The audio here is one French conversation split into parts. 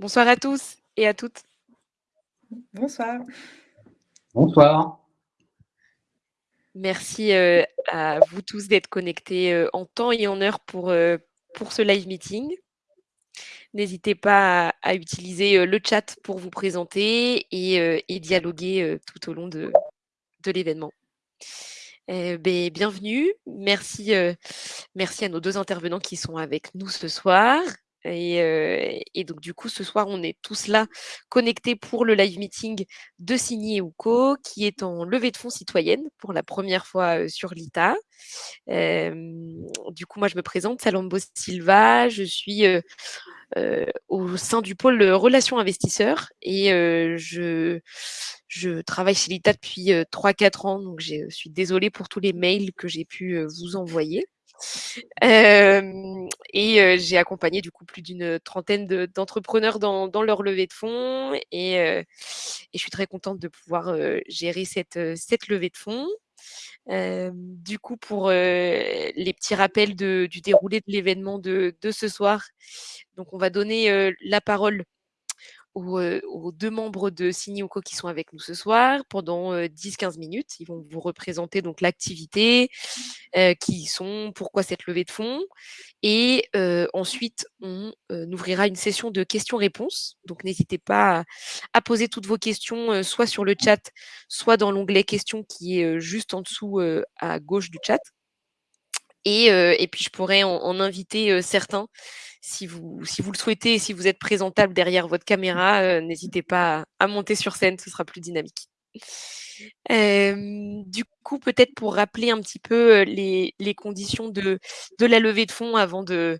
Bonsoir à tous et à toutes. Bonsoir. Bonsoir. Merci euh, à vous tous d'être connectés euh, en temps et en heure pour, euh, pour ce live meeting. N'hésitez pas à, utiliser le chat pour vous présenter et, dialoguer tout au long de, de l'événement. Ben, bienvenue, merci, merci à nos deux intervenants qui sont avec nous ce soir. Et, donc, du coup, ce soir, on est tous là connectés pour le live meeting de Signy et qui est en levée de fonds citoyenne pour la première fois sur l'ITA. du coup, moi, je me présente, Salambo Silva. Je suis au sein du pôle relations investisseurs et je travaille chez l'ITA depuis 3-4 ans. Donc, je suis désolée pour tous les mails que j'ai pu vous envoyer et j'ai accompagné du coup plus d'une trentaine d'entrepreneurs dans, leur levée de fonds et, je suis très contente de pouvoir gérer cette, levée de fonds. du coup, pour les petits rappels du déroulé de l'événement de, ce soir, donc on va donner la parole aux, deux membres de Signioco qui sont avec nous ce soir pendant 10-15 minutes. Ils vont vous représenter donc l'activité, qui sont, pourquoi cette levée de fonds. Et ensuite, on ouvrira une session de questions-réponses. Donc n'hésitez pas à, poser toutes vos questions, soit sur le chat, soit dans l'onglet questions qui est juste en dessous à gauche du chat. Et, et, puis, je pourrais en inviter certains si vous, si vous le souhaitez si vous êtes présentable derrière votre caméra, euh, n'hésitez pas à, monter sur scène, ce sera plus dynamique. du coup, peut-être pour rappeler un petit peu euh, les, conditions de, de, la levée de fonds avant de,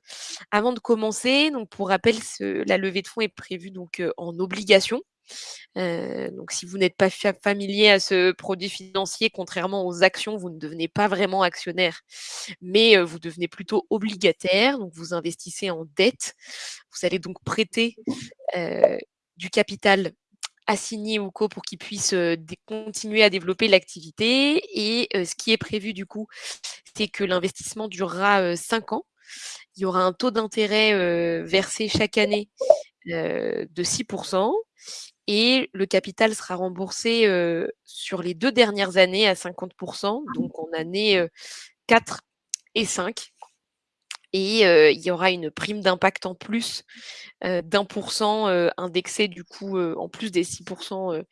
avant de commencer. Donc, pour rappel, la levée de fonds est prévue donc, euh, en obligation. Donc, si vous n'êtes pas familier à ce produit financier, contrairement aux actions, vous ne devenez pas vraiment actionnaire, mais vous devenez plutôt obligataire. Donc, vous investissez en dette. Vous allez donc prêter du capital assigné ou co pour qu'il puisse continuer à développer l'activité. Et ce qui est prévu du coup, c'est que l'investissement durera 5 ans. Il y aura un taux d'intérêt versé chaque année de 6% et le capital sera remboursé sur les deux dernières années à 50%, donc en année 4 et 5. Et il y aura une prime d'impact en plus d'un pour cent indexé du coup en plus des 6%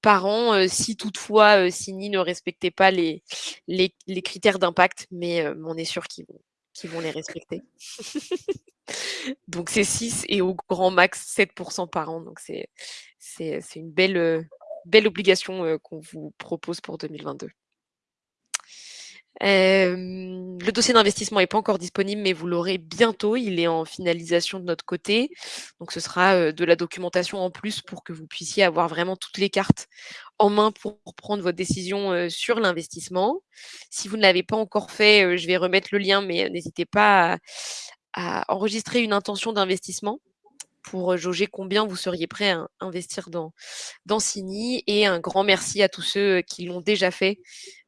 par an si toutefois Sini ne respectait pas les, les, critères d'impact, mais on est sûr qu'ils vont, qu'ils vont les respecter. donc c'est 6 et au grand max 7% par an. Donc c'est une belle, belle obligation qu'on vous propose pour 2022. Le dossier d'investissement n'est pas encore disponible, mais vous l'aurez bientôt. Il est en finalisation de notre côté. Donc, ce sera de la documentation en plus pour que vous puissiez avoir vraiment toutes les cartes en main pour prendre votre décision sur l'investissement. Si vous ne l'avez pas encore fait, je vais remettre le lien, mais n'hésitez pas à enregistrer une intention d'investissement pour jauger combien vous seriez prêt à investir dans, dans Cini. Et un grand merci à tous ceux qui l'ont déjà fait.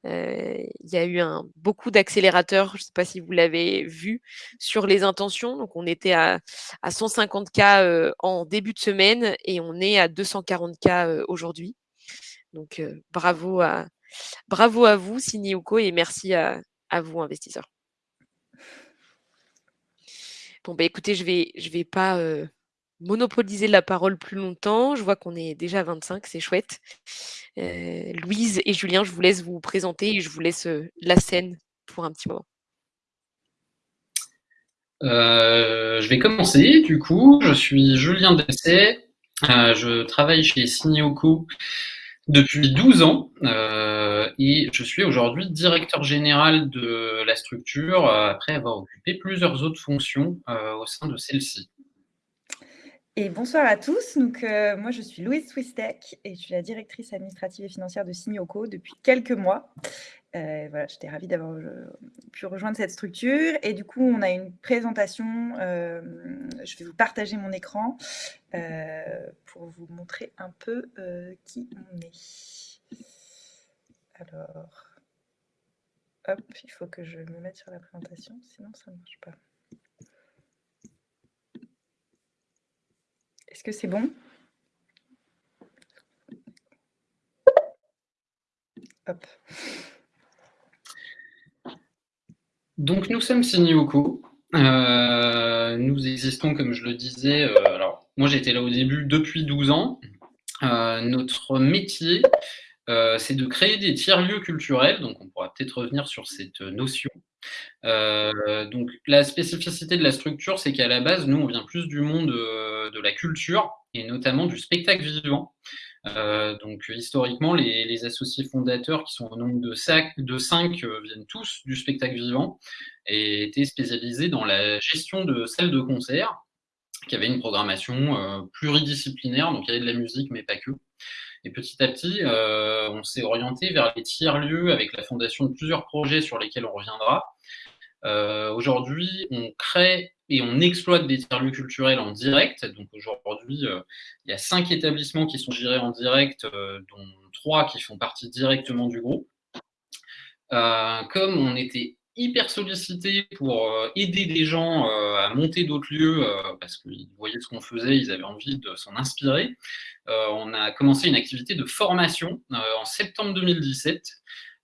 il y a eu beaucoup d'accélérateurs, je ne sais pas si vous l'avez vu, sur les intentions. Donc, on était à, à 150K en début de semaine et on est à 240K aujourd'hui. Donc, bravo, à, bravo à vous, Cini Uko, et merci à, vous, investisseurs. Bon, bah, écoutez, je vais, je vais pas monopoliser la parole plus longtemps. Je vois qu'on est déjà à 25, c'est chouette. Louise et Julien, je vous laisse vous présenter et je vous laisse la scène pour un petit moment. je vais commencer, du coup. Je suis Julien Dessay. je travaille chez Signoco depuis 12 ans euh, et je suis aujourd'hui directeur général de la structure euh, après avoir occupé plusieurs autres fonctions euh, au sein de celle-ci. Et bonsoir à tous. Donc, moi, je suis Louise Swistek et je suis la directrice administrative et financière de Signoco depuis quelques mois. Euh, voilà, j'étais ravie d'avoir euh, pu rejoindre cette structure. Et du coup, on a une présentation. Euh, je vais vous partager mon écran pour vous montrer un peu qui on est. Alors, hop, il faut que je me mette sur la présentation, sinon ça ne marche pas. Est-ce que c'est bon? Donc nous sommes Signioco. Euh, nous existons, comme je le disais, euh, alors moi j'étais là au début depuis 12 ans. Euh, notre métier, c'est de créer des tiers-lieux culturels, donc on pourra peut-être revenir sur cette notion. Donc la spécificité de la structure, c'est qu'à la base, nous, on vient plus du monde de la culture, et notamment du spectacle vivant. Euh, donc historiquement, les, associés fondateurs, qui sont au nombre de, cinq, euh, viennent tous du spectacle vivant et étaient spécialisés dans la gestion de salles de concert, qui avaient une programmation euh, pluridisciplinaire, donc il y avait de la musique, mais pas que. Et petit à petit, on s'est orienté vers les tiers-lieux avec la fondation de plusieurs projets sur lesquels on reviendra. Aujourd'hui, on crée et on exploite des tiers-lieux culturels en direct. Donc aujourd'hui, euh, il y a cinq établissements qui sont gérés en direct, euh, dont trois qui font partie directement du groupe. Euh, comme on était hyper sollicité pour aider des gens à monter d'autres lieux, parce qu'ils voyaient ce qu'on faisait, ils avaient envie de s'en inspirer, on a commencé une activité de formation en septembre 2017.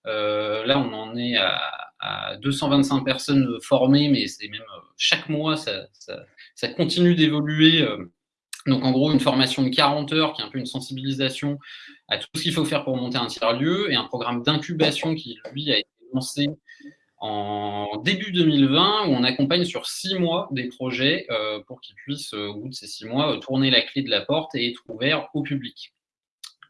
là, on en est à à 225 personnes formées, mais c'est même euh, chaque mois, ça, ça, continue d'évoluer. Euh. Donc en gros, une formation de 40 heures qui est un peu une sensibilisation à tout ce qu'il faut faire pour monter un tiers-lieu et un programme d'incubation qui, lui, a été lancé en début 2020 où on accompagne sur six mois des projets euh, pour qu'ils puissent, au bout de ces six mois, tourner la clé de la porte et être ouverts au public.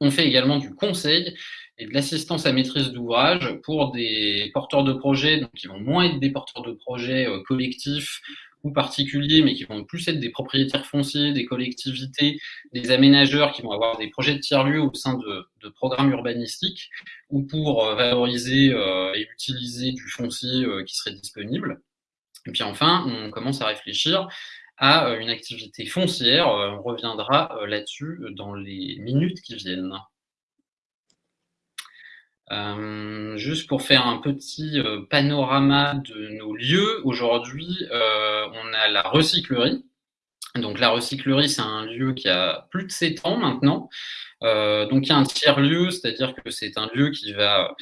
On fait également du conseil et de l'assistance à maîtrise d'ouvrage pour des porteurs de projets, donc qui vont moins être des porteurs de projets euh, collectifs ou particuliers, mais qui vont plus être des propriétaires fonciers, des collectivités, des aménageurs qui vont avoir des projets de tiers-lieux au sein de, programmes urbanistiques, ou pour euh, valoriser euh, et utiliser du foncier qui serait disponible. Et puis enfin, on commence à réfléchir à une activité foncière. On reviendra là-dessus dans les minutes qui viennent. Euh, juste pour faire un petit euh, panorama de nos lieux, aujourd'hui, euh, on a la recyclerie. Donc la recyclerie, c'est un lieu qui a plus de 7 ans maintenant. donc il y a un tiers-lieu, c'est-à-dire que c'est un lieu qui va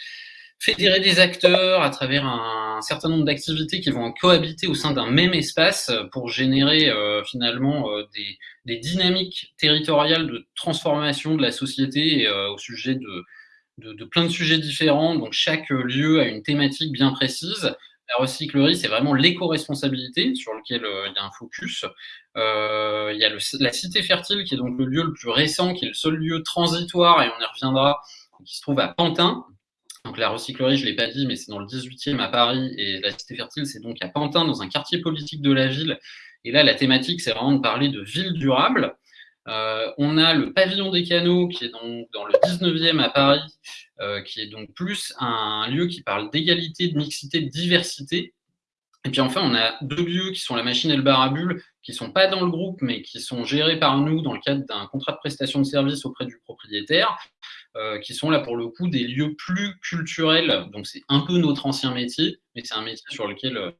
fédérer des acteurs à travers un, certain nombre d'activités qui vont cohabiter au sein d'un même espace pour générer finalement des, des, dynamiques territoriales de transformation de la société au sujet de, de, plein de sujets différents, donc chaque lieu a une thématique bien précise. La recyclerie, c'est vraiment l'éco-responsabilité sur lequel euh, il y a un focus. Euh, il y a la cité fertile qui est donc le lieu le plus récent, qui est le seul lieu transitoire, et on y reviendra, qui se trouve à Pantin. Donc la recyclerie, je ne l'ai pas dit, mais c'est dans le 18e à Paris, et la cité fertile, c'est donc à Pantin, dans un quartier politique de la ville. Et là, la thématique, c'est vraiment de parler de ville durable. Euh, on a le pavillon des canaux qui est donc dans le 19e à Paris, euh, qui est donc plus un lieu qui parle d'égalité, de mixité, de diversité. Et puis enfin, on a deux lieux qui sont la machine et le bar à bulles, qui sont pas dans le groupe, mais qui sont gérés par nous dans le cadre d'un contrat de prestation de service auprès du propriétaire, euh, qui sont là pour le coup des lieux plus culturels. Donc c'est un peu notre ancien métier, mais c'est un métier sur lequel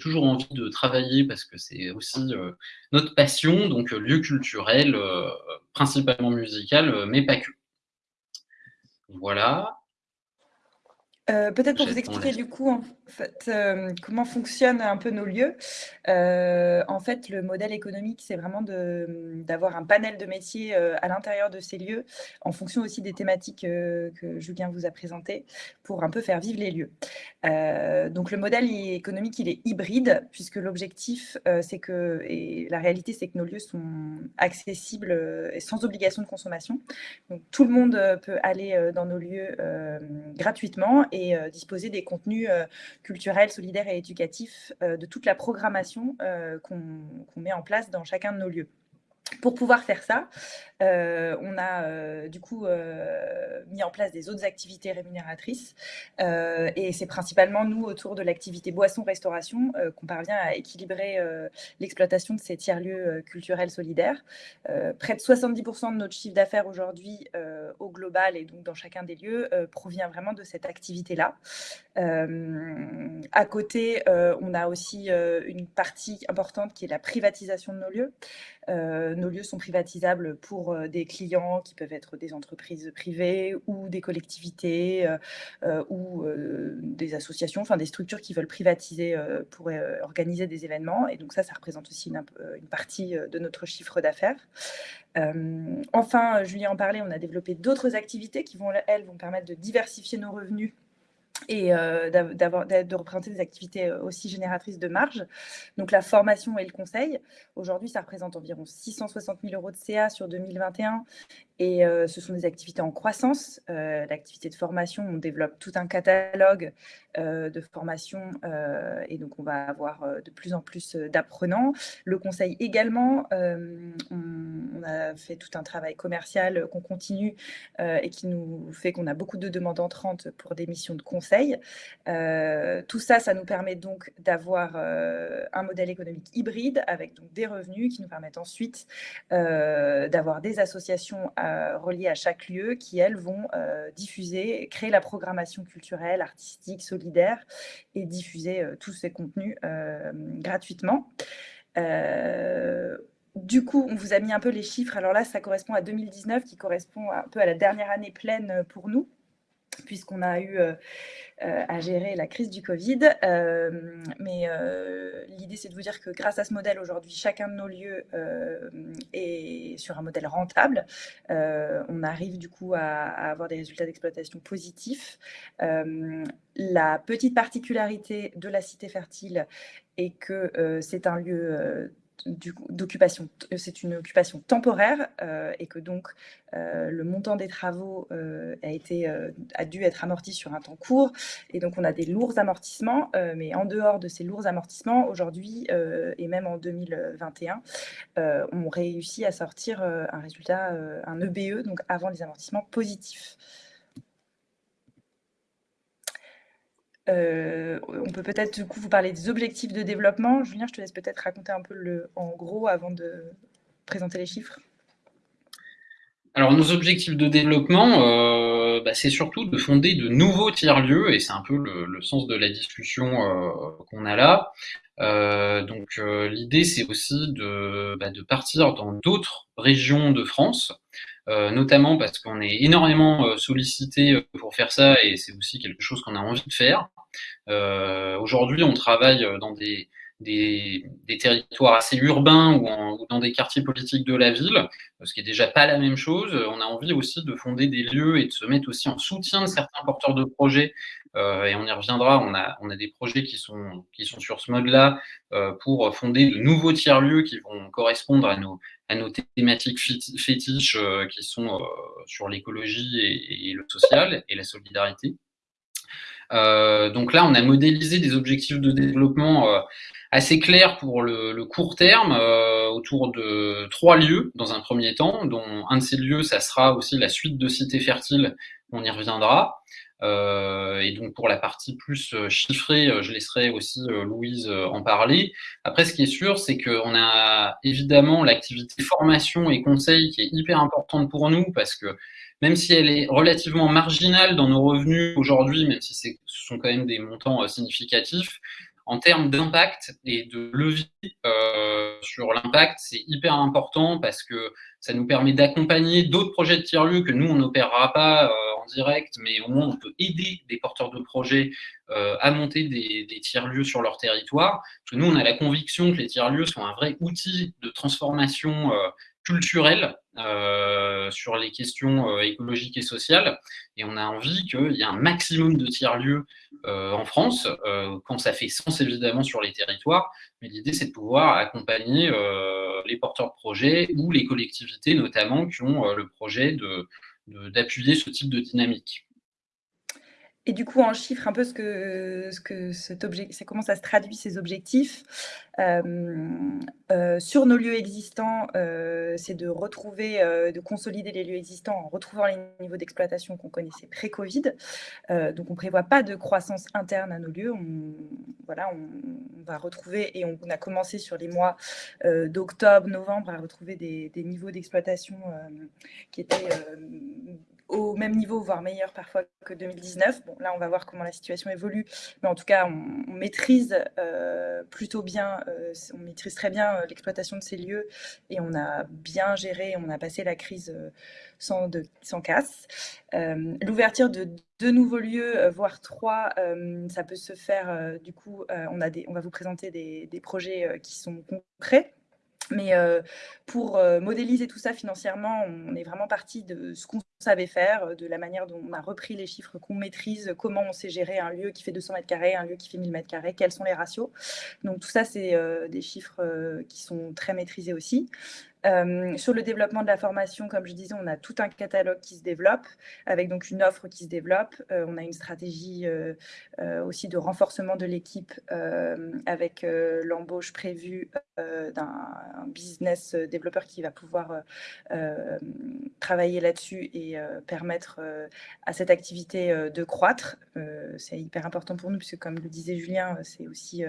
toujours envie de travailler parce que c'est aussi euh, notre passion, donc euh, lieu culturel, euh, principalement musical, mais pas que. Voilà. Peut-être pour vous expliquer du coup en fait, comment fonctionnent un peu nos lieux. en fait, le modèle économique, c'est vraiment d'avoir un panel de métiers à l'intérieur de ces lieux, en fonction aussi des thématiques que Julien vous a présentées, pour un peu faire vivre les lieux. donc le modèle économique, il est hybride, puisque l'objectif, c'est que, et la réalité, c'est que nos lieux sont accessibles et sans obligation de consommation. Donc tout le monde peut aller dans nos lieux gratuitement et euh, disposer des contenus euh, culturels, solidaires et éducatifs euh, de toute la programmation qu'on met en place dans chacun de nos lieux. Pour pouvoir faire ça, on a euh, du coup euh, mis en place des autres activités rémunératrices et c'est principalement nous autour de l'activité boisson-restauration qu'on parvient à équilibrer l'exploitation de ces tiers-lieux culturels solidaires. près de 70% de notre chiffre d'affaires aujourd'hui au global et donc dans chacun des lieux provient vraiment de cette activité-là. à côté, on a aussi une partie importante qui est la privatisation de nos lieux nos lieux sont privatisables pour des clients qui peuvent être des entreprises privées ou des collectivités ou des associations, enfin des structures qui veulent privatiser pour organiser des événements. Et donc ça, ça représente aussi une, une partie de notre chiffre d'affaires. enfin, Julien en parlait, on a développé d'autres activités qui vont, elles, vont permettre de diversifier nos revenus et euh, de représenter des activités euh, aussi génératrices de marge. Donc la formation et le conseil, aujourd'hui ça représente environ 660 000 euros de CA sur 2021 et euh, ce sont des activités en croissance. L'activité de formation, on développe tout un catalogue de formation et donc on va avoir de plus en plus d'apprenants. Le conseil également, a fait tout un travail commercial qu'on continue et qui nous fait qu'on a beaucoup de demandes entrantes pour des missions de conseil euh, tout ça, ça nous permet donc d'avoir euh, un modèle économique hybride avec donc des revenus qui nous permettent ensuite euh, d'avoir des associations reliées à chaque lieu qui, elles, vont diffuser, créer la programmation culturelle, artistique, solidaire et diffuser tous ces contenus gratuitement. Du coup, on vous a mis un peu les chiffres. Alors là, ça correspond à 2019, qui correspond un peu à la dernière année pleine pour nous puisqu'on a eu euh, euh, à gérer la crise du Covid. Euh, mais l'idée, c'est de vous dire que grâce à ce modèle, aujourd'hui, chacun de nos lieux est sur un modèle rentable. on arrive du coup à avoir des résultats d'exploitation positifs. la petite particularité de la cité fertile est que c'est un lieu d'occupation, euh, c'est une occupation temporaire euh, et que donc euh, le montant des travaux a, été, a dû être amorti sur un temps court et donc on a des lourds amortissements, mais en dehors de ces lourds amortissements, aujourd'hui et même en 2021, on réussit à sortir un résultat, un EBE, donc avant les amortissements positifs. Euh, on peut peut-être du coup vous parler des objectifs de développement. Julien, je te laisse peut-être raconter un peu le, en gros avant de présenter les chiffres. Alors nos objectifs de développement, euh, bah, c'est surtout de fonder de nouveaux tiers-lieux, et c'est un peu le, sens de la discussion euh, qu'on a là. donc l'idée, c'est aussi bah, de, partir dans d'autres régions de France, notamment parce qu'on est énormément sollicité pour faire ça, et c'est aussi quelque chose qu'on a envie de faire. Euh, aujourd'hui, on travaille dans des, des, territoires assez urbains ou, dans des quartiers politiques de la ville, ce qui est déjà pas la même chose. On a envie aussi de fonder des lieux et de se mettre aussi en soutien de certains porteurs de projets. Euh, et on y reviendra. On a, on a des projets qui sont, qui sont sur ce mode-là euh, pour fonder de nouveaux tiers-lieux qui vont correspondre à nos, à nos thématiques fétiches qui sont sur l'écologie et, le social et la solidarité. Euh, donc là, on a modélisé des objectifs de développement euh, assez clairs pour le, court terme, euh, autour de trois lieux dans un premier temps, dont un de ces lieux, ça sera aussi la suite de Cité Fertile, on y reviendra. et donc pour la partie plus chiffrée, je laisserai aussi Louise en parler. Après, ce qui est sûr, c'est qu'on a évidemment l'activité formation et conseil qui est hyper importante pour nous parce que même si elle est relativement marginale dans nos revenus aujourd'hui, même si ce sont quand même des montants euh, significatifs, en termes d'impact et de levier euh, sur l'impact, c'est hyper important parce que ça nous permet d'accompagner d'autres projets de tiers-lieux que nous, on n'opérera pas euh, en direct, mais au moins on peut aider des porteurs de projets à monter des, des tiers-lieux sur leur territoire. Parce que nous, on a la conviction que les tiers-lieux sont un vrai outil de transformation culturelle euh, sur les questions euh, écologiques et sociales. Et on a envie qu'il y ait un maximum de tiers-lieux euh, en France, quand ça fait sens évidemment sur les territoires. Mais l'idée, c'est de pouvoir accompagner les porteurs de projets ou les collectivités notamment qui ont le projet d'appuyer de, ce type de dynamique. Et du coup, en chiffre un peu ce que, ce que cet objet, c'est comment ça se traduit ces objectifs. Euh, euh, sur nos lieux existants, euh, c'est de retrouver, de consolider les lieux existants en retrouvant les niveaux d'exploitation qu'on connaissait pré-Covid. donc, on ne prévoit pas de croissance interne à nos lieux. On, voilà, on, va retrouver, et on, a commencé sur les mois d'octobre, novembre, à retrouver des niveaux d'exploitation qui étaient au même niveau, voire meilleur parfois que 2019. Bon, là, on va voir comment la situation évolue, mais en tout cas, on, maîtrise euh, plutôt bien, euh, on maîtrise très bien euh, l'exploitation de ces lieux et on a bien géré, on a passé la crise sans, de, sans casse. L'ouverture de deux nouveaux lieux, voire trois, ça peut se faire, du coup, on, a des, on va vous présenter des, des projets qui sont concrets. Mais pour modéliser tout ça financièrement, on est vraiment parti de ce qu'on savait faire, de la manière dont on a repris les chiffres qu'on maîtrise, comment on sait gérer un lieu qui fait 200 mètres carrés, un lieu qui fait 1000 mètres carrés, quels sont les ratios. Donc tout ça, c'est des chiffres qui sont très maîtrisés aussi. Euh, sur le développement de la formation, comme je disais, on a tout un catalogue qui se développe, avec donc une offre qui se développe. Euh, on a une stratégie euh, aussi de renforcement de l'équipe avec l'embauche prévue d'un business développeur qui va pouvoir travailler là-dessus et permettre à cette activité de croître. c'est hyper important pour nous, puisque comme le disait Julien, c'est aussi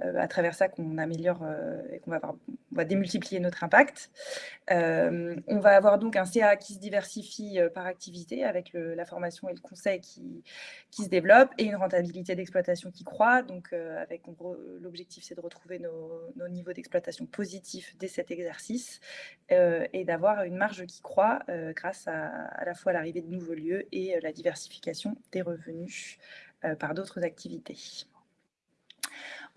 à travers ça qu'on améliore et qu'on va, va démultiplier notre impact. Euh, on va avoir donc un CA qui se diversifie euh, par activité avec la formation et le conseil qui, se développe et une rentabilité d'exploitation qui croît. Donc, euh, avec l'objectif, c'est de retrouver nos, niveaux d'exploitation positifs dès cet exercice et d'avoir une marge qui croît grâce à, à la fois l'arrivée de nouveaux lieux et la diversification des revenus par d'autres activités.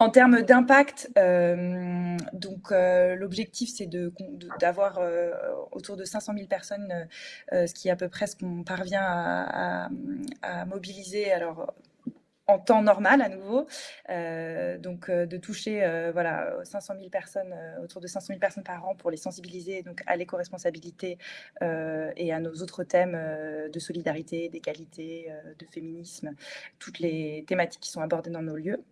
En termes d'impact, euh, donc euh, l'objectif c'est d'avoir euh, autour de 500 000 personnes, ce qui est à peu près ce qu'on parvient à, à, mobiliser. Alors en temps normal à nouveau. Euh, donc euh, de toucher euh, voilà 500 000 personnes, autour de 500 000 personnes par an pour les sensibiliser donc à l'éco-responsabilité et à nos autres thèmes de solidarité, d'égalité, de féminisme, toutes les thématiques qui sont abordées dans nos lieux.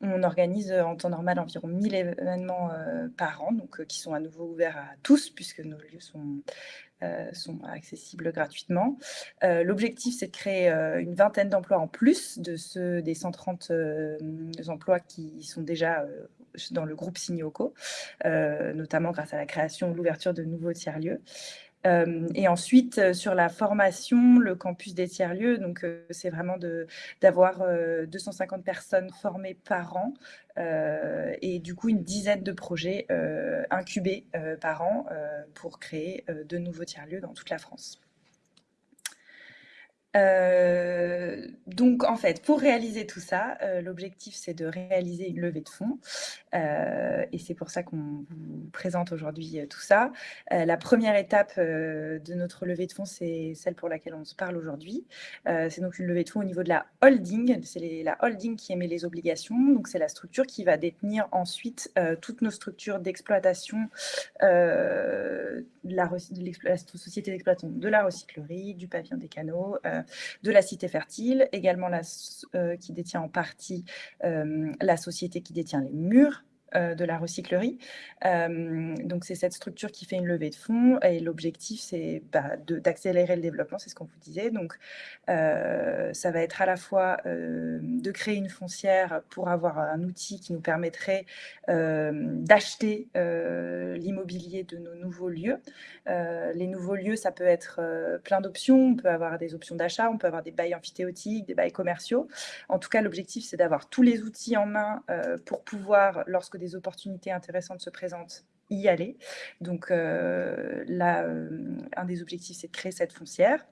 On organise en temps normal environ 1000 événements par an, donc qui sont à nouveau ouverts à tous puisque nos lieux sont euh, sont accessibles gratuitement. Euh, l'objectif, c'est de créer euh, une vingtaine d'emplois en plus de ceux des 130 emplois qui sont déjà dans le groupe Signoco, notamment grâce à la création ou l'ouverture de nouveaux tiers-lieux. Euh, et ensuite, euh, sur la formation, le campus des tiers-lieux, donc euh, c'est vraiment d'avoir 250 personnes formées par an et du coup une dizaine de projets incubés par an pour créer de nouveaux tiers-lieux dans toute la France. Euh, donc, en fait, pour réaliser tout ça, euh, l'objectif, c'est de réaliser une levée de fonds. Euh, et c'est pour ça qu'on vous présente aujourd'hui tout ça. la première étape de notre levée de fonds, c'est celle pour laquelle on se parle aujourd'hui. c'est donc une levée de fonds au niveau de la holding. C'est la holding qui émet les obligations. Donc, c'est la structure qui va détenir ensuite toutes nos structures d'exploitation, de la, la société d'exploitation de la recyclerie, du pavillon des canaux, de la Cité Fertile, également euh, qui détient en partie euh, la société qui détient les murs de la recyclerie. Euh, donc, c'est cette structure qui fait une levée de fonds et l'objectif, c'est bah, d'accélérer le développement, c'est ce qu'on vous disait. Donc, euh, ça va être à la fois de créer une foncière pour avoir un outil qui nous permettrait d'acheter l'immobilier de nos nouveaux lieux. les nouveaux lieux, ça peut être plein d'options. On peut avoir des options d'achat, on peut avoir des bails amphithéotiques, des bails commerciaux. En tout cas, l'objectif, c'est d'avoir tous les outils en main pour pouvoir, lorsque des opportunités intéressantes se présentent, y aller. Donc euh, là, euh, un des objectifs, c'est de créer cette foncière.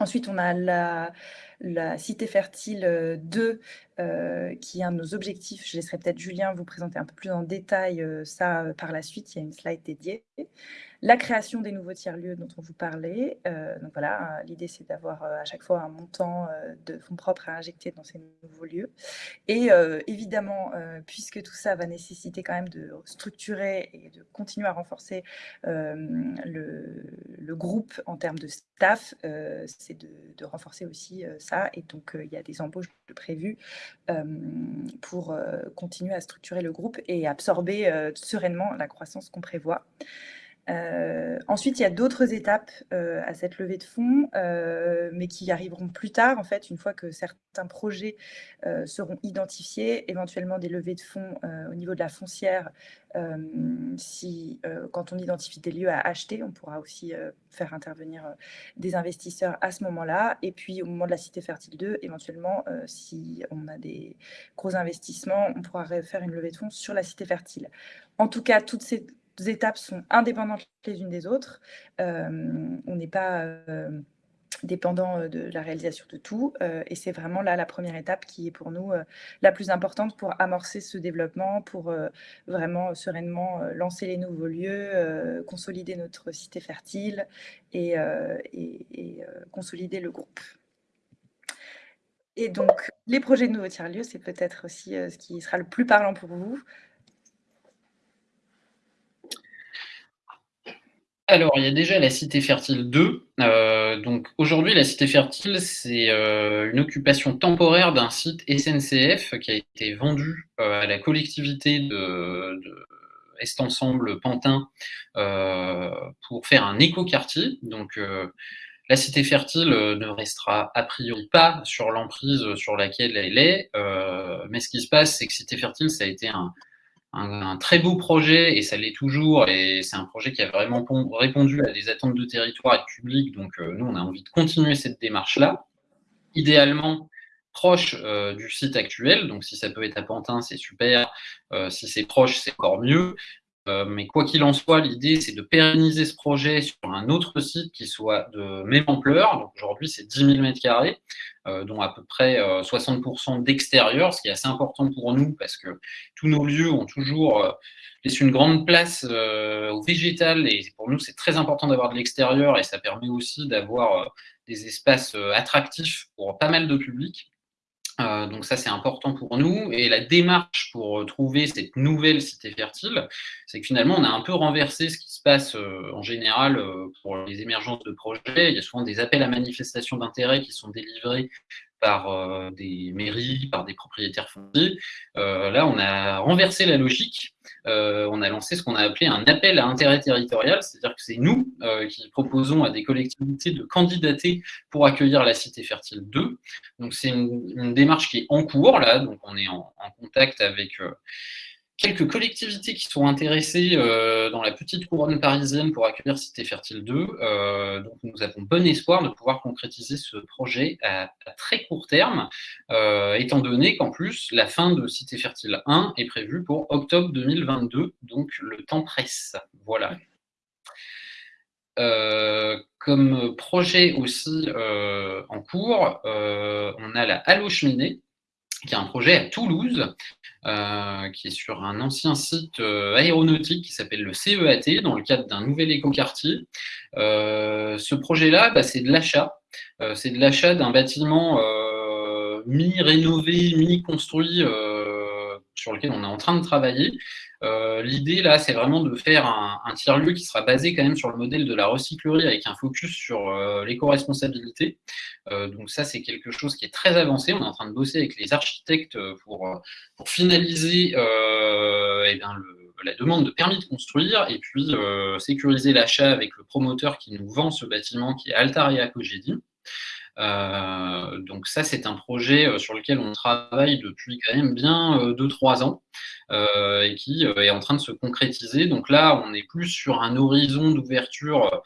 Ensuite, on a la, la Cité Fertile 2, euh, qui est un de nos objectifs. Je laisserai peut-être Julien vous présenter un peu plus en détail ça par la suite. Il y a une slide dédiée la création des nouveaux tiers-lieux dont on vous parlait. Euh, donc voilà, euh, l'idée c'est d'avoir euh, à chaque fois un montant de fonds propres à injecter dans ces nouveaux lieux. Et évidemment, puisque tout ça va nécessiter quand même de structurer et de continuer à renforcer le, groupe en termes de staff, c'est de, renforcer aussi ça. Et donc il y a des embauches prévues pour continuer à structurer le groupe et absorber sereinement la croissance qu'on prévoit. Euh, ensuite, il y a d'autres étapes euh, à cette levée de fonds, euh, mais qui arriveront plus tard, en fait, une fois que certains projets seront identifiés, éventuellement des levées de fonds au niveau de la foncière. si, quand on identifie des lieux à acheter, on pourra aussi faire intervenir des investisseurs à ce moment-là. Et puis, au moment de la Cité Fertile 2, éventuellement, si on a des gros investissements, on pourra faire une levée de fonds sur la Cité Fertile. En tout cas, toutes ces étapes sont indépendantes les unes des autres. Euh, on n'est pas euh, dépendant euh, de la réalisation de tout. et c'est vraiment là la première étape qui est pour nous la plus importante pour amorcer ce développement, pour vraiment sereinement lancer les nouveaux lieux, consolider notre cité fertile et, et consolider le groupe. Et donc, les projets de nouveaux tiers-lieux, c'est peut-être aussi ce qui sera le plus parlant pour vous. Alors, il y a déjà la Cité Fertile 2. Euh, donc, aujourd'hui, la Cité Fertile, c'est euh, une occupation temporaire d'un site SNCF qui a été vendu euh, à la collectivité de, Est Ensemble Pantin pour faire un écoquartier. Donc, la Cité Fertile ne restera a priori pas sur l'emprise sur laquelle elle est. mais ce qui se passe, c'est que Cité Fertile, ça a été un un, très beau projet et ça l'est toujours. Et c'est un projet qui a vraiment répondu à des attentes de territoire et de public. Donc, euh, nous, on a envie de continuer cette démarche-là. Idéalement, proche euh, du site actuel. Donc, si ça peut être à Pantin, c'est super. Euh, si c'est proche, c'est encore mieux. Euh, mais quoi qu'il en soit, l'idée, c'est de pérenniser ce projet sur un autre site qui soit de même ampleur. Aujourd'hui, c'est 10 000 m2, dont à peu près 60% euh, d'extérieur, ce qui est assez important pour nous parce que tous nos lieux ont toujours euh, laissé une grande place au végétal et pour nous, c'est très important d'avoir de l'extérieur et ça permet aussi d'avoir des espaces attractifs pour pas mal de publics. Euh, donc ça, c'est important pour nous. Et la démarche pour trouver cette nouvelle cité fertile, c'est que finalement, on a un peu renversé ce qui se passe euh, en général euh, pour les émergences de projets. Il y a souvent des appels à manifestation d'intérêt qui sont délivrés par euh, des mairies, par des propriétaires fonciers. Euh, là, on a renversé la logique. Euh, on a lancé ce qu'on a appelé un appel à intérêt territorial, c'est-à-dire que c'est nous qui proposons à des collectivités de candidater pour accueillir la Cité Fertile 2. Donc, c'est une, démarche qui est en cours, là, donc on est en, en contact avec quelques collectivités qui sont intéressées euh, dans la petite couronne parisienne pour accueillir Cité Fertile 2. Euh, donc nous avons bon espoir de pouvoir concrétiser ce projet à, très court terme, euh, étant donné qu'en plus, la fin de Cité Fertile 1 est prévue pour octobre 2022, donc le temps presse. Voilà. comme projet aussi en cours, on a la Allo Cheminée, qui est un projet à Toulouse, euh, qui est sur un ancien site euh, aéronautique qui s'appelle le CEAT, dans le cadre d'un nouvel écoquartier. Euh, ce projet-là, bah, c'est de l'achat. c'est de l'achat d'un bâtiment mi-rénové, mi-construit sur lequel on est en train de travailler. Euh, l'idée, là, c'est vraiment de faire un, tiers-lieu qui sera basé quand même sur le modèle de la recyclerie avec un focus sur euh, l'éco-responsabilité. Euh, donc ça, c'est quelque chose qui est très avancé. On est en train de bosser avec les architectes pour, finaliser eh la demande de permis de construire et puis sécuriser l'achat avec le promoteur qui nous vend ce bâtiment qui est Altaria Cogedi. Euh, donc ça, c'est un projet euh, sur lequel on travaille depuis quand même bien 2-3 euh, ans et qui est en train de se concrétiser. Donc là, on est plus sur un horizon d'ouverture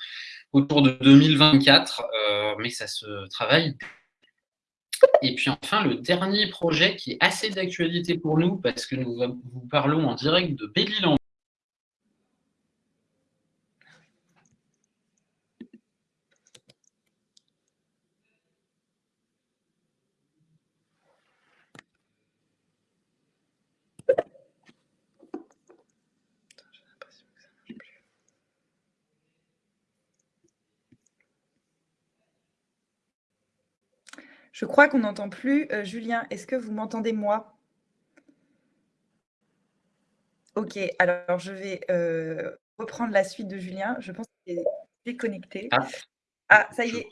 autour de 2024, mais ça se travaille et puis enfin, le dernier projet qui est assez d'actualité pour nous, parce que nous vous parlons en direct de belle Je crois qu'on n'entend plus. Euh, Julien, est-ce que vous m'entendez moi? Ok, alors je vais euh, reprendre la suite de Julien. Je pense qu'il est déconnecté. Ah, ah ça y est.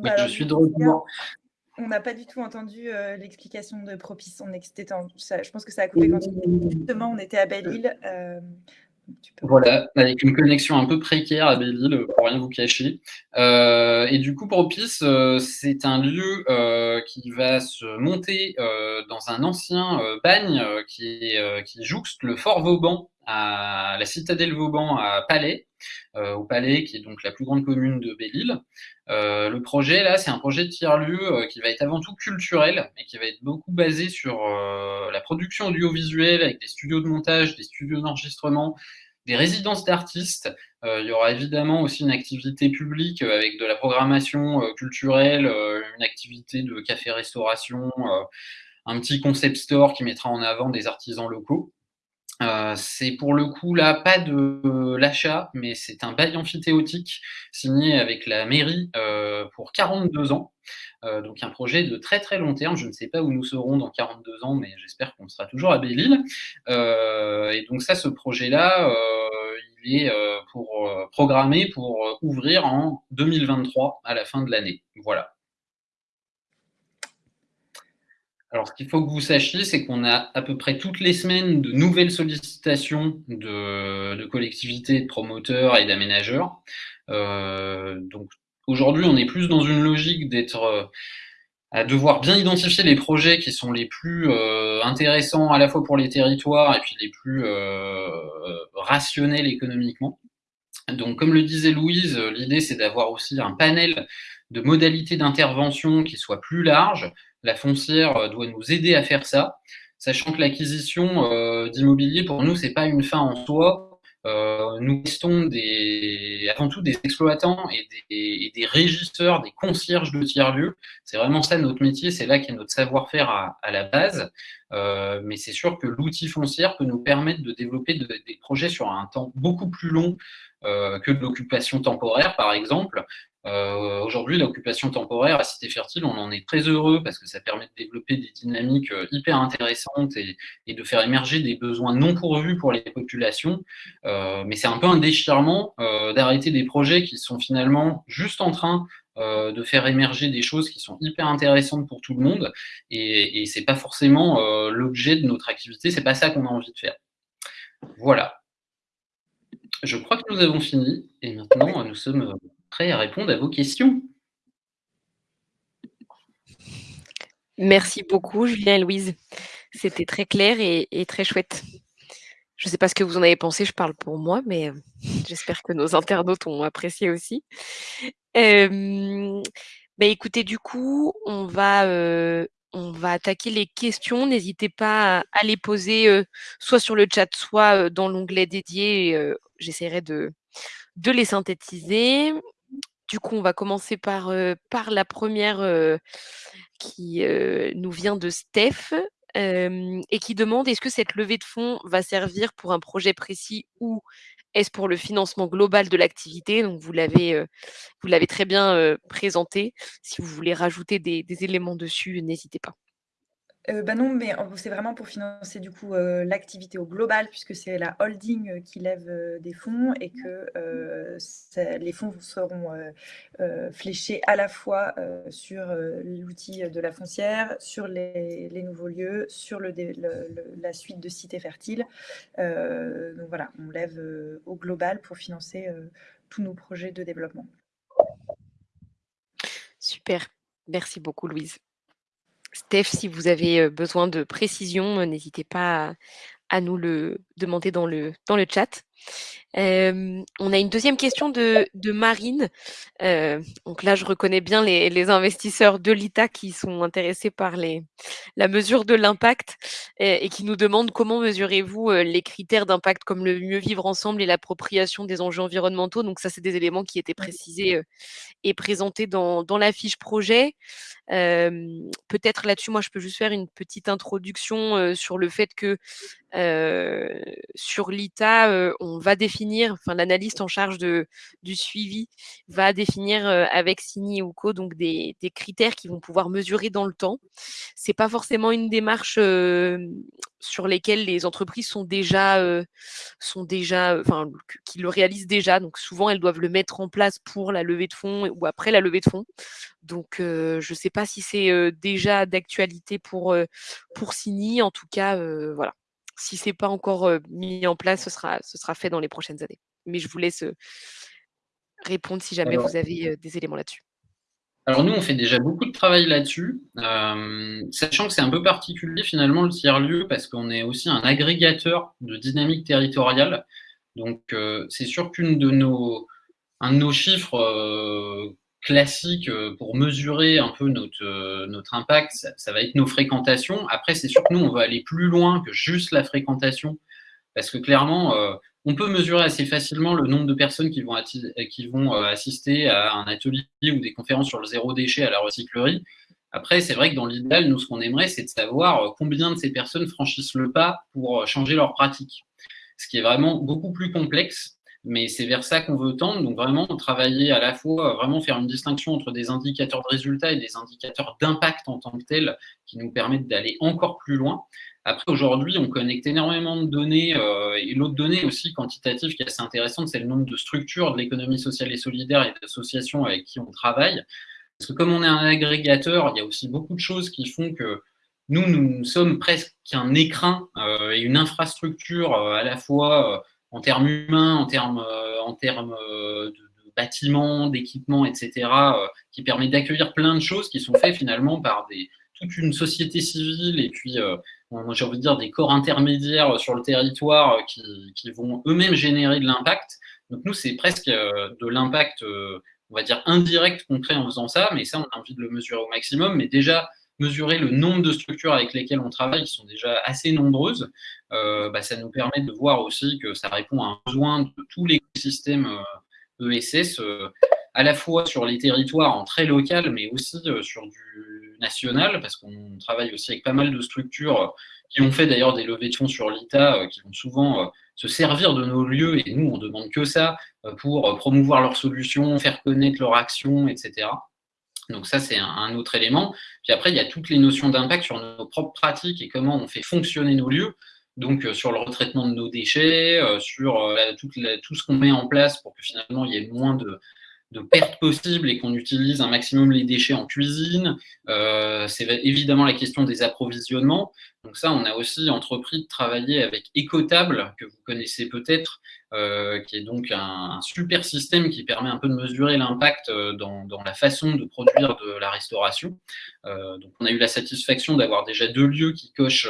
Bah, je suis de retour. On n'a pas du tout entendu euh, l'explication de Propice. On je pense que ça a coupé quand Justement, on était à Belle-Île. Voilà, avec une connexion un peu précaire à Belle-Île, pour rien vous cacher. Euh, et du coup, Propice, euh, c'est un lieu euh, qui va se monter dans un ancien bagne qui jouxte le fort Vauban à la citadelle Vauban à Palais, au Palais qui est donc la plus grande commune de Belle-Île. le projet là, c'est un projet de tiers-lieu qui va être avant tout culturel et qui va être beaucoup basé sur la production audiovisuelle avec des studios de montage, des studios d'enregistrement, des résidences d'artistes. Euh, il y aura évidemment aussi une activité publique euh, avec de la programmation euh, culturelle, une activité de café-restauration, un petit concept store qui mettra en avant des artisans locaux. C'est pour le coup là pas de l'achat, mais c'est un bail amphithéotique signé avec la mairie pour 42 ans. donc un projet de très très long terme. Je ne sais pas où nous serons dans 42 ans, mais j'espère qu'on sera toujours à Belle-Île. et donc ça, ce projet-là, il est pour, programmé pour ouvrir en 2023 à la fin de l'année. Voilà. Alors, ce qu'il faut que vous sachiez, c'est qu'on a à peu près toutes les semaines de nouvelles sollicitations de, collectivités, de promoteurs et d'aménageurs. Euh, donc, aujourd'hui, on est plus dans une logique d'être euh, à devoir bien identifier les projets qui sont les plus euh, intéressants à la fois pour les territoires et puis les plus rationnels économiquement. Donc, comme le disait Louise, l'idée c'est d'avoir aussi un panel de modalités d'intervention qui soit plus large, la foncière euh, doit nous aider à faire ça, sachant que l'acquisition euh, d'immobilier, pour nous, c'est pas une fin en soi. Euh, nous restons des, avant tout des exploitants et des, régisseurs, des concierges de tiers-lieux. C'est vraiment ça notre métier, c'est là qu'est notre savoir-faire à, la base. Euh, mais c'est sûr que l'outil foncière peut nous permettre de développer des projets sur un temps beaucoup plus long euh, que de l'occupation temporaire, par exemple. Euh, aujourd'hui, l'occupation temporaire à Cité Fertile, on en est très heureux parce que ça permet de développer des dynamiques hyper intéressantes et, de faire émerger des besoins non pourvus pour les populations. Mais c'est un peu un déchirement d'arrêter des projets qui sont finalement juste en train de faire émerger des choses qui sont hyper intéressantes pour tout le monde. Et, et c'est pas forcément l'objet de notre activité, c'est pas ça qu'on a envie de faire. Voilà. Je crois que nous avons fini et maintenant nous sommes prêt à répondre à vos questions. Merci beaucoup, Julien et Louise. C'était très clair et, très chouette. Je ne sais pas ce que vous en avez pensé, je parle pour moi, mais euh, j'espère que nos internautes ont apprécié aussi. Euh, écoutez, du coup, on va, euh, on va attaquer les questions. N'hésitez pas à, les poser soit sur le chat, soit dans l'onglet dédié. J'essaierai de, de les synthétiser. Du coup, on va commencer par, par la première qui nous vient de Steph et qui demande est-ce que cette levée de fonds va servir pour un projet précis ou est-ce pour le financement global de l'activité? Donc, vous l'avez, vous l'avez très bien présenté. Si vous voulez rajouter des éléments dessus, n'hésitez pas. Euh, bah non, mais c'est vraiment pour financer du coup euh, l'activité au global, puisque c'est la holding euh, qui lève des fonds et que les fonds seront fléchés à la fois sur l'outil de la foncière, sur les, nouveaux lieux, sur la suite de cités fertiles. donc voilà, on lève au global pour financer tous nos projets de développement. Super, merci beaucoup Louise. Steph, si vous avez besoin de précision, n'hésitez pas à, nous le demander dans le, dans le chat. On a une deuxième question de, Marine. donc là, je reconnais bien les, investisseurs de l'ITA qui sont intéressés par les, la mesure de l'impact et, qui nous demandent comment mesurez-vous les critères d'impact comme le mieux vivre ensemble et l'appropriation des enjeux environnementaux? Donc ça, c'est des éléments qui étaient précisés et présentés dans, dans la fiche projet. Peut-être là-dessus, moi, je peux juste faire une petite introduction sur le fait que sur l'ITA, on va définir, enfin l'analyste en charge du suivi va définir avec Sini ou Co donc des, critères qui vont pouvoir mesurer dans le temps. C'est pas forcément une démarche sur lesquelles les entreprises sont déjà, déjà, enfin qui le réalisent déjà. Donc souvent elles doivent le mettre en place pour la levée de fonds ou après la levée de fonds. Donc je ne sais pas si c'est déjà d'actualité pour pour Sini. En tout cas, voilà si ce n'est pas encore mis en place, ce sera, ce sera fait dans les prochaines années. Mais je vous laisse répondre si jamais vous avez des éléments là-dessus. Alors nous, on fait déjà beaucoup de travail là-dessus, sachant que c'est un peu particulier finalement le tiers-lieu parce qu'on est aussi un agrégateur de dynamique territoriale. Donc c'est sûr qu'une de nos, un de nos chiffres classiques pour mesurer un peu notre, notre impact, ça, va être nos fréquentations. Après, c'est sûr que nous, on va aller plus loin que juste la fréquentation parce que clairement, on peut mesurer assez facilement le nombre de personnes qui vont, euh, assister à un atelier ou des conférences sur le zéro déchet à la recyclerie. Après, c'est vrai que dans l'idéal, nous, ce qu'on aimerait, c'est de savoir euh, combien de ces personnes franchissent le pas pour euh, changer leur pratique. Ce qui est vraiment beaucoup plus complexe, mais c'est vers ça qu'on veut tendre. Donc, vraiment, travailler à la fois, vraiment faire une distinction entre des indicateurs de résultats et des indicateurs d'impact en tant que tels qui nous permettent d'aller encore plus loin. Après, aujourd'hui, on connecte énormément de données, euh, et l'autre donnée aussi quantitative qui est assez intéressante, c'est le nombre de structures de l'économie sociale et solidaire et d'associations avec qui on travaille. Parce que comme on est un agrégateur, il y a aussi beaucoup de choses qui font que nous, nous sommes presque un écrin euh, et une infrastructure euh, à la fois en termes humains, en termes, en termes de, de bâtiments, d'équipements, etc., qui permet d'accueillir plein de choses qui sont faites finalement par des, toute une société civile et puis j'ai envie de dire, des corps intermédiaires sur le territoire euh, qui, vont eux-mêmes générer de l'impact. Donc nous, c'est presque euh, de l'impact, euh, on va dire, indirect qu'on en faisant ça, mais ça, on a envie de le mesurer au maximum. Mais déjà, mesurer le nombre de structures avec lesquelles on travaille, qui sont déjà assez nombreuses, bah, ça nous permet de voir aussi que ça répond à un besoin de tous les systèmes ESS, e à la fois sur les territoires en très local, mais aussi sur du national, parce qu'on travaille aussi avec pas mal de structures euh, qui ont fait d'ailleurs des levées de fonds sur l'ITA, euh, qui vont souvent euh, se servir de nos lieux, et nous, on demande que ça, pour promouvoir leurs solutions, faire connaître leurs actions, etc. Donc ça, c'est un, autre élément. Puis après, il y a toutes les notions d'impact sur nos propres pratiques et comment on fait fonctionner nos lieux. Donc sur le retraitement de nos déchets, sur tout, tout, ce qu'on met en place pour que finalement il y ait moins de, pertes possibles et qu'on utilise un maximum les déchets en cuisine. Euh, c'est évidemment la question des approvisionnements. Donc ça, on a aussi entrepris de travailler avec Ecotable, que vous connaissez peut-être, euh, qui est donc un, super système qui permet un peu de mesurer l'impact euh, dans, la façon de produire de la restauration. donc on a eu la satisfaction d'avoir déjà deux lieux qui cochent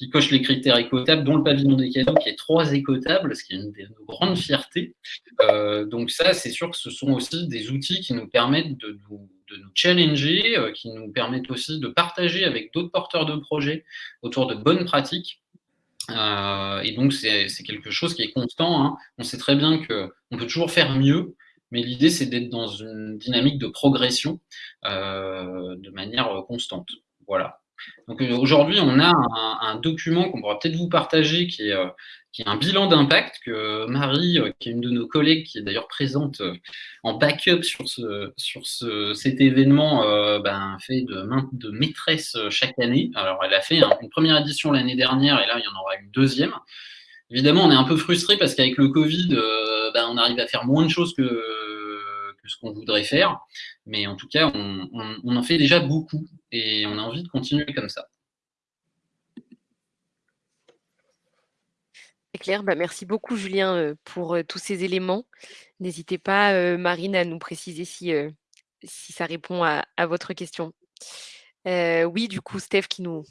qui coche les critères écotables, dont le pavillon des cadeaux qui est trois écotables, ce qui est une de nos grandes fiertés. Euh, donc ça, c'est sûr que ce sont aussi des outils qui nous permettent de nous, challenger, euh, qui nous permettent aussi de partager avec d'autres porteurs de projets autour de bonnes pratiques. Euh, et donc, c'est quelque chose qui est constant. Hein. On sait très bien qu'on peut toujours faire mieux, mais l'idée, c'est d'être dans une dynamique de progression de manière constante. Voilà. Donc euh, aujourd'hui, on a un, document qu'on pourra peut-être vous partager qui est, euh, un bilan d'impact que Marie, euh, qui est une de nos collègues, qui est d'ailleurs présente en backup sur, ce, sur ce, cet événement, ben, fait de, de maîtresse chaque année. Alors elle a fait une première édition l'année dernière et là, il y en aura une deuxième. Évidemment, on est un peu frustré parce qu'avec le Covid, ben, on arrive à faire moins de choses que ce qu'on voudrait faire. Mais en tout cas, on, en fait déjà beaucoup et on a envie de continuer comme ça. C'est clair. Bah, merci beaucoup, Julien, euh, pour euh, tous ces éléments. N'hésitez pas, euh, Marine, à nous préciser si, si ça répond à, votre question. oui, du coup, Steph qui nous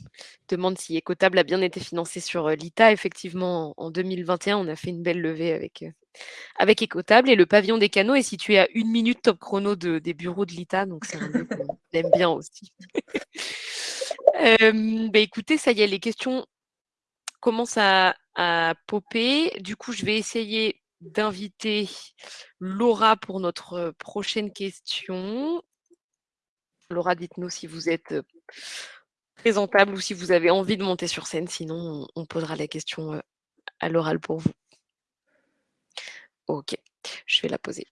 demande si Ecotable a bien été financé sur l'ITA. Effectivement, en 2021, on a fait une belle levée avec, avec Ecotable et le pavillon des canaux est situé à une minute top chrono des bureaux de l'ITA, donc c'est un lieu qu'on aime bien aussi. Bah, écoutez, ça y est, les questions commencent à, à popper. Du coup, je vais essayer d'inviter Laura pour notre prochaine question. Laura, dites-nous si vous êtes présentable ou si vous avez envie de monter sur scène, sinon on posera la question à l'oral pour vous. Ok, je vais la poser.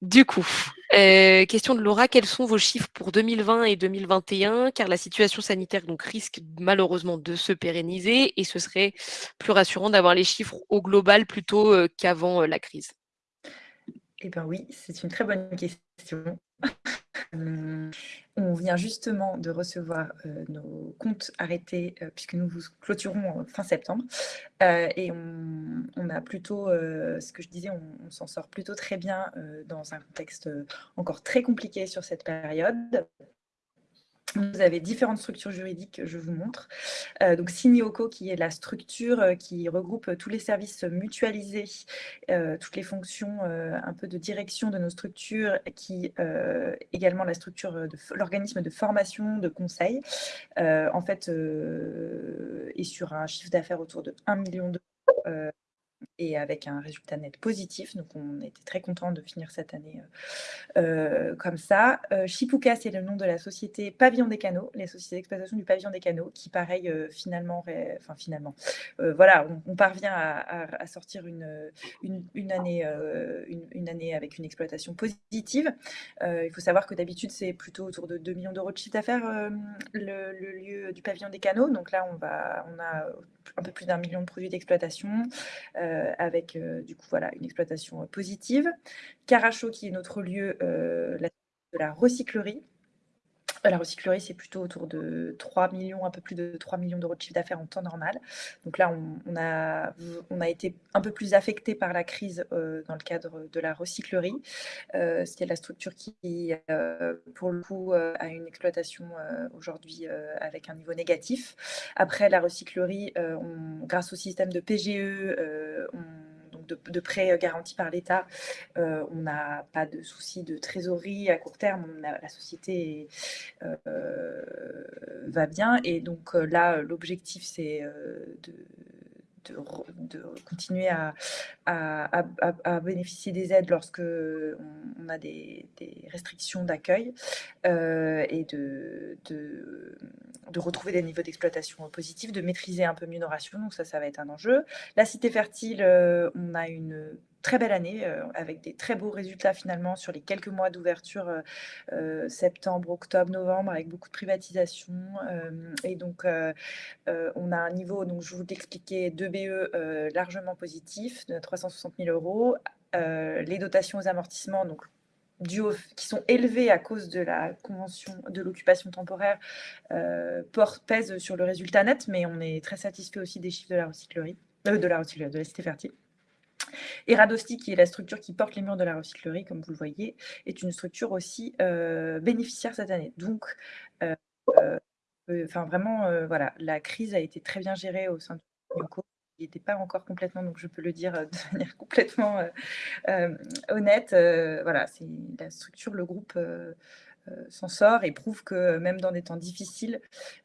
Du coup, euh, question de Laura, quels sont vos chiffres pour 2020 et 2021 Car la situation sanitaire donc, risque malheureusement de se pérenniser et ce serait plus rassurant d'avoir les chiffres au global plutôt euh, qu'avant euh, la crise. Eh bien oui, c'est une très bonne question. On vient justement de recevoir nos comptes arrêtés puisque nous vous clôturons fin septembre. et on, a plutôt, ce que je disais, on s'en sort plutôt très bien dans un contexte encore très compliqué sur cette période. Vous avez différentes structures juridiques, je vous montre. Euh, donc Sinioco, qui est la structure euh, qui regroupe tous les services mutualisés, euh, toutes les fonctions un peu de direction de nos structures, qui également la structure de l'organisme de formation, de conseil, en fait, est sur un chiffre d'affaires autour de 1 million d'euros et avec un résultat net positif. Donc, on était très content de finir cette année euh, euh, comme ça. Euh, Chipuka, c'est le nom de la société Pavillon des Canaux, les sociétés d'exploitation du Pavillon des Canaux, qui, pareil, finalement, enfin, finalement, voilà, on, parvient à, sortir une, une, année, une, année avec une exploitation positive. il faut savoir que d'habitude, c'est plutôt autour de 2 millions d'euros de chiffre d'affaires, le, le, lieu du Pavillon des Canaux. Donc là, on, va, on a un peu plus d'un million de produits d'exploitation. Euh, avec euh, du coup voilà une exploitation euh, positive. Caracho qui est notre lieu de la recyclerie la recyclerie, c'est plutôt autour de 3 millions, un peu plus de 3 millions d'euros de chiffre d'affaires en temps normal. Donc là, on, a, on a été un peu plus affecté par la crise euh, dans le cadre de la recyclerie. Euh, C'est la structure qui, euh, pour le coup, euh, a une exploitation aujourd'hui avec un niveau négatif. Après, la recyclerie, grâce au système de PGE, on de, prêts euh, garantis par l'État, euh, on n'a pas de souci de trésorerie à court terme. la société euh, va bien. Et donc là, l'objectif, c'est de de, continuer à, à, bénéficier des aides lorsque on, a des, restrictions d'accueil et de, de, retrouver des niveaux d'exploitation positifs, de maîtriser un peu mieux nos rations. Donc ça, ça va être un enjeu. La cité fertile, on a une très belle année euh, avec des très beaux résultats finalement sur les quelques mois d'ouverture euh, euh, septembre, octobre, novembre avec beaucoup de privatisation et donc on a un niveau donc je vous l'expliquais de BE largement positif de 360 000 euros les dotations aux amortissements donc du qui sont élevés à cause de la convention de l'occupation temporaire pèsent sur le résultat net, mais on est très satisfait aussi des chiffres de la recyclerie, de la recyclerie, de la cité fertile. Et Radosti, qui est la structure qui porte les murs de la recyclerie, comme vous le voyez, est une structure aussi euh, bénéficiaire cette année. Donc, euh, euh, enfin vraiment, voilà, la crise a été très bien gérée au sein de Yoko. Il n'était pas encore complètement, donc je peux le dire de manière complètement honnête. voilà, c'est la structure, le groupe s'en sort et prouve que même dans des temps difficiles,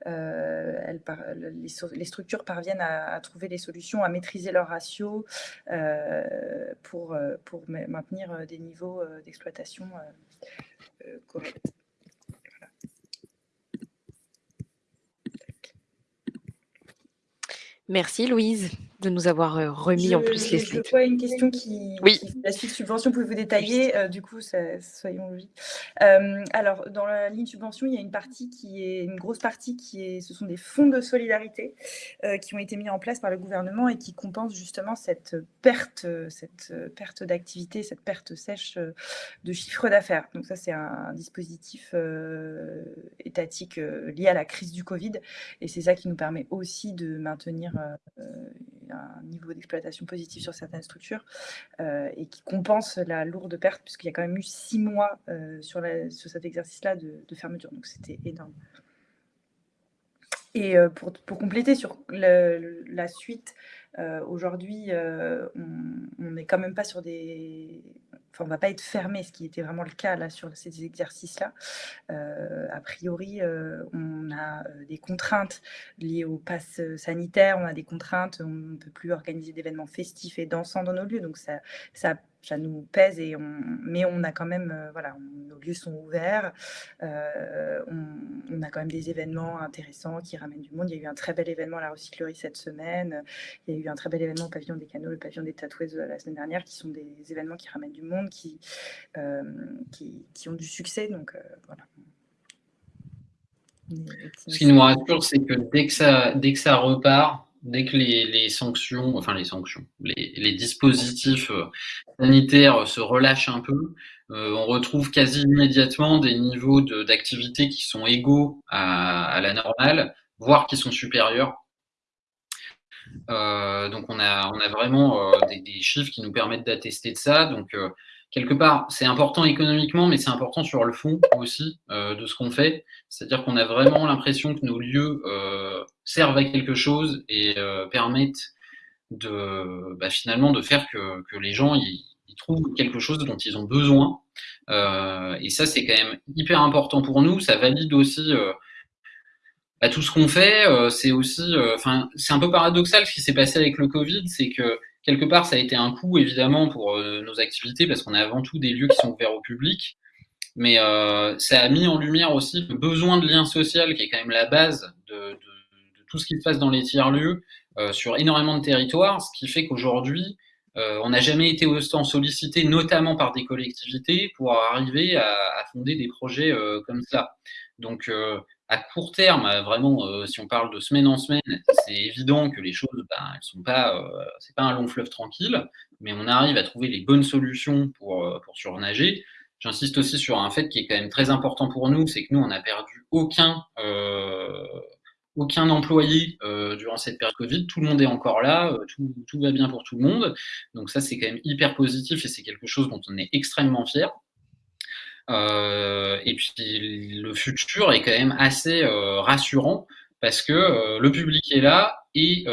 euh, les, structures parviennent à, trouver des solutions, à maîtriser leurs ratios euh, pour maintenir des niveaux d'exploitation corrects. Merci Louise de nous avoir euh, remis en plus les slides. Je vois une question qui, oui. la suite subvention, pouvez-vous détailler euh, Du coup, soyons logiques. Euh, alors, dans la ligne subvention, il y a une partie qui est une grosse partie qui est, ce sont des fonds de solidarité qui ont été mis en place par le gouvernement et qui compensent justement cette perte, cette perte d'activité, cette perte sèche de chiffre d'affaires. Donc ça, c'est un, dispositif étatique lié à la crise du Covid et c'est ça qui nous permet aussi de maintenir un niveau d'exploitation positif sur certaines structures euh, et qui compense la lourde perte, puisqu'il y a quand même eu six mois euh, sur, sur, cet exercice-là de, fermeture. Donc c'était énorme. Et euh, pour, pour, compléter sur la suite, aujourd'hui, on n'est quand même pas sur des on va pas être fermé, ce qui était vraiment le cas là sur ces exercices-là. Euh, a priori, euh, on a euh, des contraintes liées au pass sanitaire, on a des contraintes, on ne peut plus organiser d'événements festifs et dansants dans nos lieux, donc ça ça nous pèse et mais on a quand même, euh, voilà, nos lieux sont ouverts, euh, on, a quand même des événements intéressants qui ramènent du monde. Il y a eu un très bel événement à la recyclerie cette semaine, il y a eu un très bel événement au pavillon des canaux, le pavillon des tatoueuses euh, la semaine dernière, qui sont des événements qui ramènent du monde, qui, qui, ont du succès, donc voilà. Ce qui nous rassure, c'est que dès que ça, dès que ça repart, dès que les, sanctions, enfin les sanctions, les, dispositifs euh, sanitaires se relâchent un peu, euh, on retrouve quasi immédiatement des niveaux d'activité qui sont égaux à, la normale, voire qui sont supérieurs. Euh, donc on a, on a vraiment des, des, chiffres qui nous permettent d'attester de ça. Donc quelque part, c'est important économiquement, mais c'est important sur le fond aussi euh, de ce qu'on fait. C'est-à-dire qu'on a vraiment l'impression que nos lieux euh, servent à quelque chose et euh, permettent de bah, finalement de faire que, que les gens ils, trouvent quelque chose dont ils ont besoin. et ça, c'est quand même hyper important pour nous. Ça valide aussi bah, tout ce qu'on fait. c'est aussi, enfin, c'est un peu paradoxal ce qui s'est passé avec le Covid, c'est que quelque part, ça a été un coût évidemment pour euh, nos activités parce qu'on a avant tout des lieux qui sont ouverts au public. Mais euh, ça a mis en lumière aussi le besoin de lien social qui est quand même la base de, tout ce qui se passe dans les tiers-lieux euh, sur énormément de territoires, ce qui fait qu'aujourd'hui, on n'a jamais été autant sollicité, notamment par des collectivités, pour arriver à, à fonder des projets comme ça. Donc, à court terme, euh, vraiment, euh, si on parle de semaine en semaine, c'est évident que les choses, ben, elles sont pas, euh, c'est pas un long fleuve tranquille, mais on arrive à trouver les bonnes solutions pour, surnager. J'insiste aussi sur un fait qui est quand même très important pour nous, c'est que nous, on n'a perdu aucun, aucun employé durant cette période Covid. Tout le monde est encore là, tout, tout va bien pour tout le monde. Donc ça, c'est quand même hyper positif et c'est quelque chose dont on est extrêmement fier. Euh, et puis le futur est quand même assez euh, rassurant parce que euh, le public est là et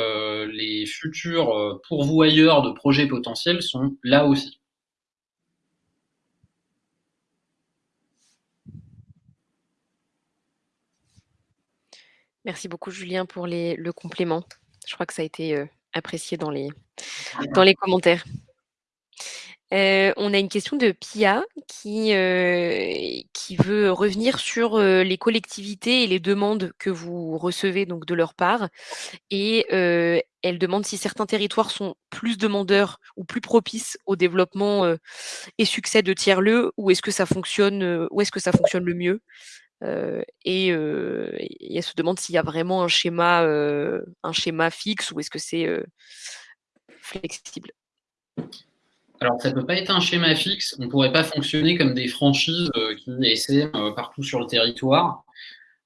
les futurs pourvoyeurs de projets potentiels sont là aussi. Merci beaucoup Julien pour le complément. Je crois que ça a été apprécié dans les, dans les commentaires on a une question de Pia qui, qui veut revenir sur, les collectivités et les demandes que vous recevez donc de leur part et elle demande si certains territoires sont plus demandeurs ou plus propices au développement, et succès de tiers-lieux ou est-ce que ça fonctionne, où est-ce que ça fonctionne le mieux? et elle se demande s'il y a vraiment un schéma, un schéma fixe ou est-ce que c'est, flexible? Alors, ça ne peut pas être un schéma fixe. On ne pourrait pas fonctionner comme des franchises euh, qui essaient euh, partout sur le territoire.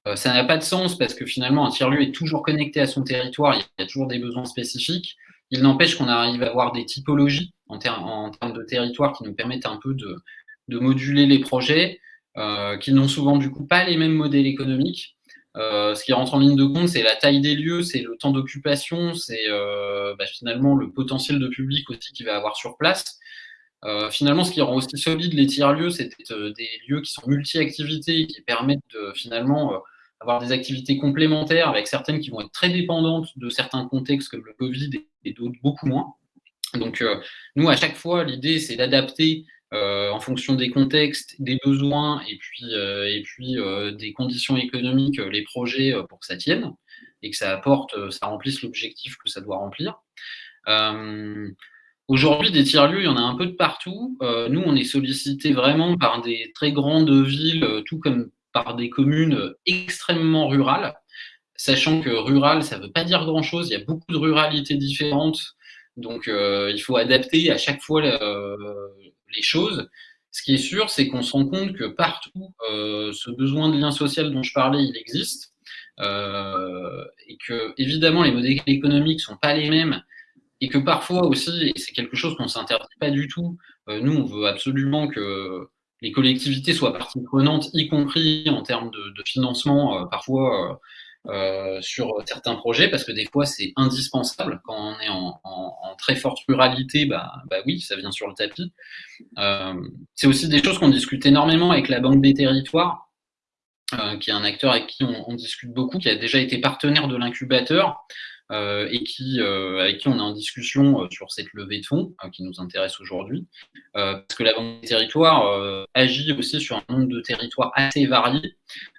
Euh, ça n'a pas de sens parce que finalement, un tiers-lieu est toujours connecté à son territoire. Il y a toujours des besoins spécifiques. Il n'empêche qu'on arrive à avoir des typologies en, termes de territoire qui nous permettent un peu de, moduler les projets, qui n'ont souvent du coup pas les mêmes modèles économiques. Ce qui rentre en ligne de compte, c'est la taille des lieux, c'est le temps d'occupation, c'est bah, finalement le potentiel de public aussi qu'il va avoir sur place. Euh, finalement, ce qui rend aussi solide les tiers-lieux, c'est des lieux qui sont multi-activités, qui permettent de finalement avoir des activités complémentaires avec certaines qui vont être très dépendantes de certains contextes comme le Covid et d'autres beaucoup moins. Donc, nous, à chaque fois, l'idée, c'est d'adapter euh, en fonction des contextes, des besoins et puis, euh, et puis euh, des conditions économiques, les projets pour que ça tienne et que ça apporte, ça remplisse l'objectif que ça doit remplir. Aujourd'hui, des tiers-lieux, il y en a un peu de partout. nous, on est sollicité vraiment par des très grandes villes, tout comme par des communes extrêmement rurales, sachant que rural, ça ne veut pas dire grand-chose. Il y a beaucoup de ruralités différentes. Donc, il faut adapter à chaque fois les choses. Ce qui est sûr, c'est qu'on se rend compte que partout, euh, ce besoin de lien social dont je parlais, il existe. Euh, et que, évidemment, les modèles économiques sont pas les mêmes. Et que parfois aussi, et c'est quelque chose qu'on s'interdit pas du tout, euh, nous, on veut absolument que les collectivités soient partie prenante, y compris en termes de, financement. parfois, euh, sur certains projets parce que des fois c'est indispensable quand on est en, très forte ruralité bah, bah oui ça vient sur le tapis euh, c'est aussi des choses qu'on discute énormément avec la Banque des Territoires euh, qui est un acteur avec qui on, discute beaucoup qui a déjà été partenaire de l'incubateur euh, et qui, euh, avec qui on est en discussion sur cette levée de fonds qui nous intéresse aujourd'hui parce que la Banque des Territoires agit aussi sur un nombre de territoires assez variés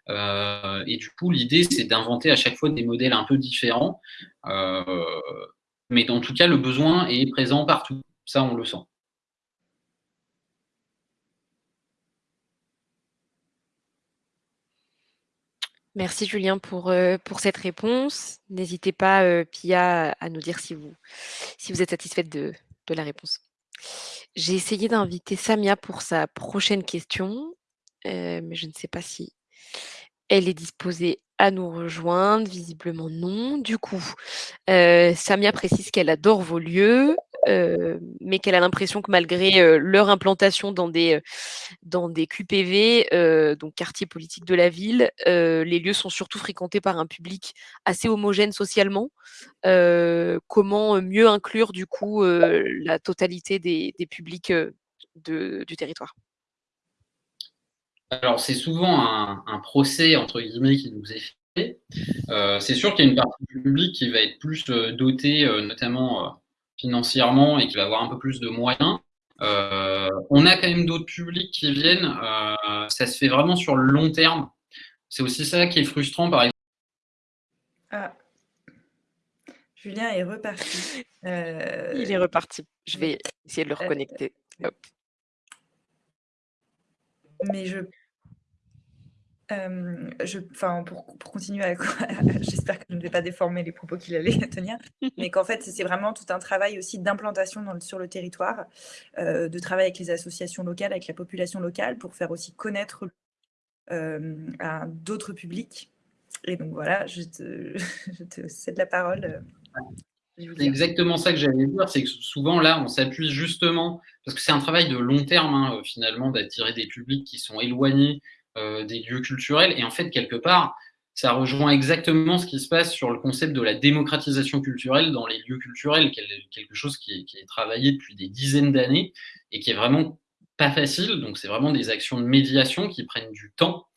euh, et du coup, l'idée, c'est d'inventer à chaque fois des modèles un peu différents. Euh, mais en tout cas, le besoin est présent partout. Ça, on le sent. Merci Julien pour, euh, pour cette réponse. N'hésitez pas, euh, Pia, à nous dire si vous, si vous êtes satisfaite de, de la réponse. J'ai essayé d'inviter Samia pour sa prochaine question, euh, mais je ne sais pas si elle est disposée à nous rejoindre. Visiblement non. Du coup, Samia précise qu'elle adore vos lieux, mais qu'elle a l'impression que malgré leur implantation dans des, dans des QPV, donc quartiers politiques de la ville, les lieux sont surtout fréquentés par un public assez homogène socialement. comment mieux inclure du coup la totalité des, publics du territoire? Alors, c'est souvent un, procès, entre guillemets, qui nous est fait. c'est sûr qu'il y a une partie du public qui va être plus dotée, notamment financièrement et qui va avoir un peu plus de moyens. Euh, on a quand même d'autres publics qui viennent. Euh, ça se fait vraiment sur le long terme. C'est aussi ça qui est frustrant, par exemple. Ah. Julien est reparti. Euh, Il est reparti. Je vais essayer de le reconnecter. Mais je enfin, pour, continuer, j'espère que je ne vais pas déformer les propos qu'il allait tenir, mais qu'en fait, c'est vraiment tout un travail aussi d'implantation sur le territoire, de travail avec les associations locales, avec la population locale, pour faire aussi connaître à d'autres publics. Et donc voilà, je te, je te cède la parole. C'est exactement ça que j'allais dire, c'est que souvent là, on s'appuie justement, parce que c'est un travail de long terme, hein, finalement, d'attirer des publics qui sont éloignés euh, des lieux culturels. Et en fait, quelque part, ça rejoint exactement ce qui se passe sur le concept de la démocratisation culturelle dans les lieux culturels, quelque chose qui est, travaillé depuis des dizaines d'années et qui est vraiment pas facile. Donc, c'est vraiment des actions de médiation qui prennent du temps.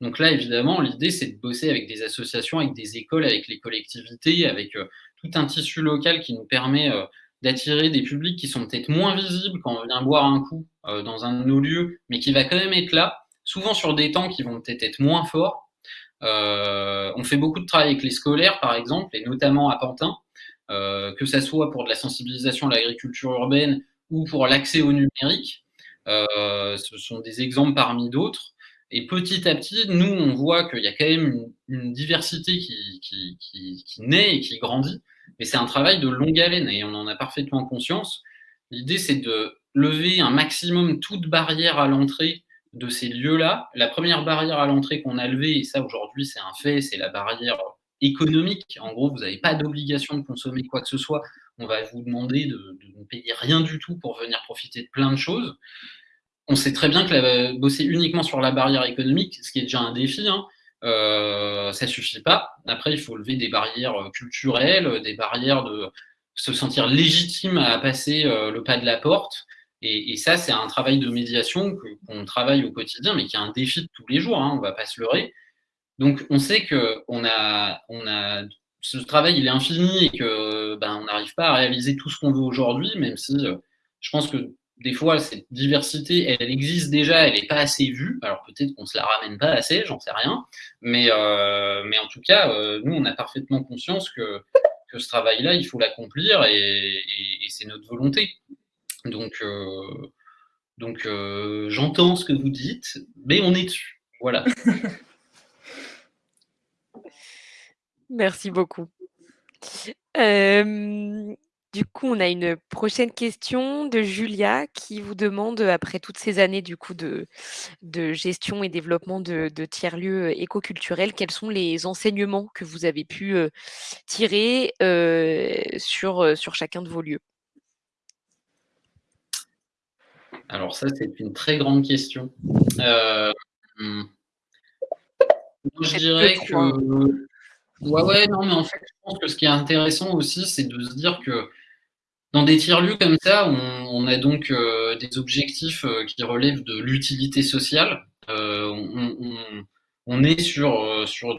Donc là, évidemment, l'idée, c'est de bosser avec des associations, avec des écoles, avec les collectivités, avec euh, tout un tissu local qui nous permet euh, d'attirer des publics qui sont peut-être moins visibles quand on vient boire un coup dans un de nos lieux, mais qui va quand même être là souvent sur des temps qui vont peut-être être moins forts. Euh, on fait beaucoup de travail avec les scolaires, par exemple, et notamment à Pantin, euh, que ça soit pour de la sensibilisation à l'agriculture urbaine ou pour l'accès au numérique. Euh, ce sont des exemples parmi d'autres. Et petit à petit, nous, on voit qu'il y a quand même une, diversité qui, qui, naît et qui grandit. Mais c'est un travail de longue haleine et on en a parfaitement conscience. L'idée, c'est de lever un maximum toute barrière à l'entrée de ces lieux-là. La première barrière à l'entrée qu'on a levée, et ça aujourd'hui c'est un fait, c'est la barrière économique. En gros, vous n'avez pas d'obligation de consommer quoi que ce soit. On va vous demander de, ne payer rien du tout pour venir profiter de plein de choses. On sait très bien que la, bosser uniquement sur la barrière économique, ce qui est déjà un défi, hein, euh, ça suffit pas. Après, il faut lever des barrières culturelles, des barrières de se sentir légitime à passer euh, le pas de la porte. Et, ça, c'est un travail de médiation qu'on travaille au quotidien, mais qui est un défi de tous les jours, hein, on ne va pas se leurrer. Donc, on sait qu'on a, on a, ce travail, il est infini et que ben, on n'arrive pas à réaliser tout ce qu'on veut aujourd'hui, même si euh, je pense que des fois, cette diversité, elle, existe déjà, elle n'est pas assez vue. Alors peut-être qu'on ne se la ramène pas assez, j'en sais rien. Mais, euh, mais en tout cas, euh, nous, on a parfaitement conscience que, que ce travail-là, il faut l'accomplir et c'est notre volonté. Donc, euh, euh, j'entends ce que vous dites, mais on est dessus. Voilà. Merci beaucoup. du coup, on a une prochaine question de Julia qui vous demande, après toutes ces années du coup de, gestion et développement de, tiers-lieux éco-culturels, quels sont les enseignements que vous avez pu tirer sur chacun de vos lieux? Alors ça, c'est une très grande question. Euh, je dirais que... Ouais, ouais, non, mais en fait, je pense que ce qui est intéressant aussi, c'est de se dire que dans des tiers-lieux comme ça, on, a donc euh, des objectifs euh, qui relèvent de l'utilité sociale. on, est sur, sur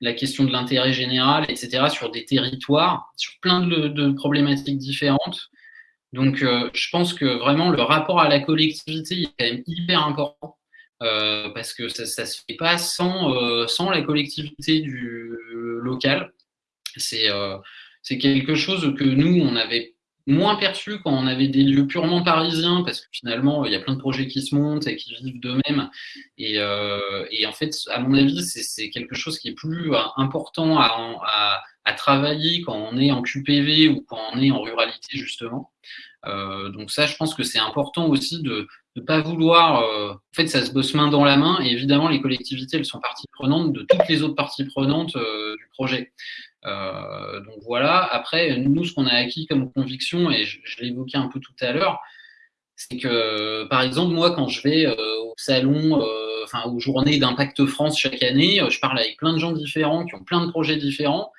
la question de l'intérêt général, etc., sur des territoires, sur plein de problématiques différentes. Donc, euh, je pense que vraiment le rapport à la collectivité est quand même hyper important euh, parce que ça ne se fait pas sans, euh, sans la collectivité du local. C'est quelque chose que nous, on avait moins perçu quand on avait des lieux purement parisiens, parce que finalement, il y a plein de projets qui se montent et qui vivent d'eux-mêmes. Et, et, en fait, à mon avis, c'est quelque chose qui est plus important à, à, travailler quand on est en QPV ou quand on est en ruralité, justement. Euh, donc ça, je pense que c'est important aussi de ne pas vouloir... Euh, en fait, ça se bosse main dans la main, et évidemment, les collectivités, elles sont parties prenantes de toutes les autres parties prenantes euh, du projet. Donc voilà, après, nous, ce qu'on a acquis comme conviction, et je, je l'ai évoqué un peu tout à l'heure, c'est que, par exemple, moi, quand je vais au salon, enfin, aux journées d'Impact France chaque année, je parle avec plein de gens différents qui ont plein de projets différents.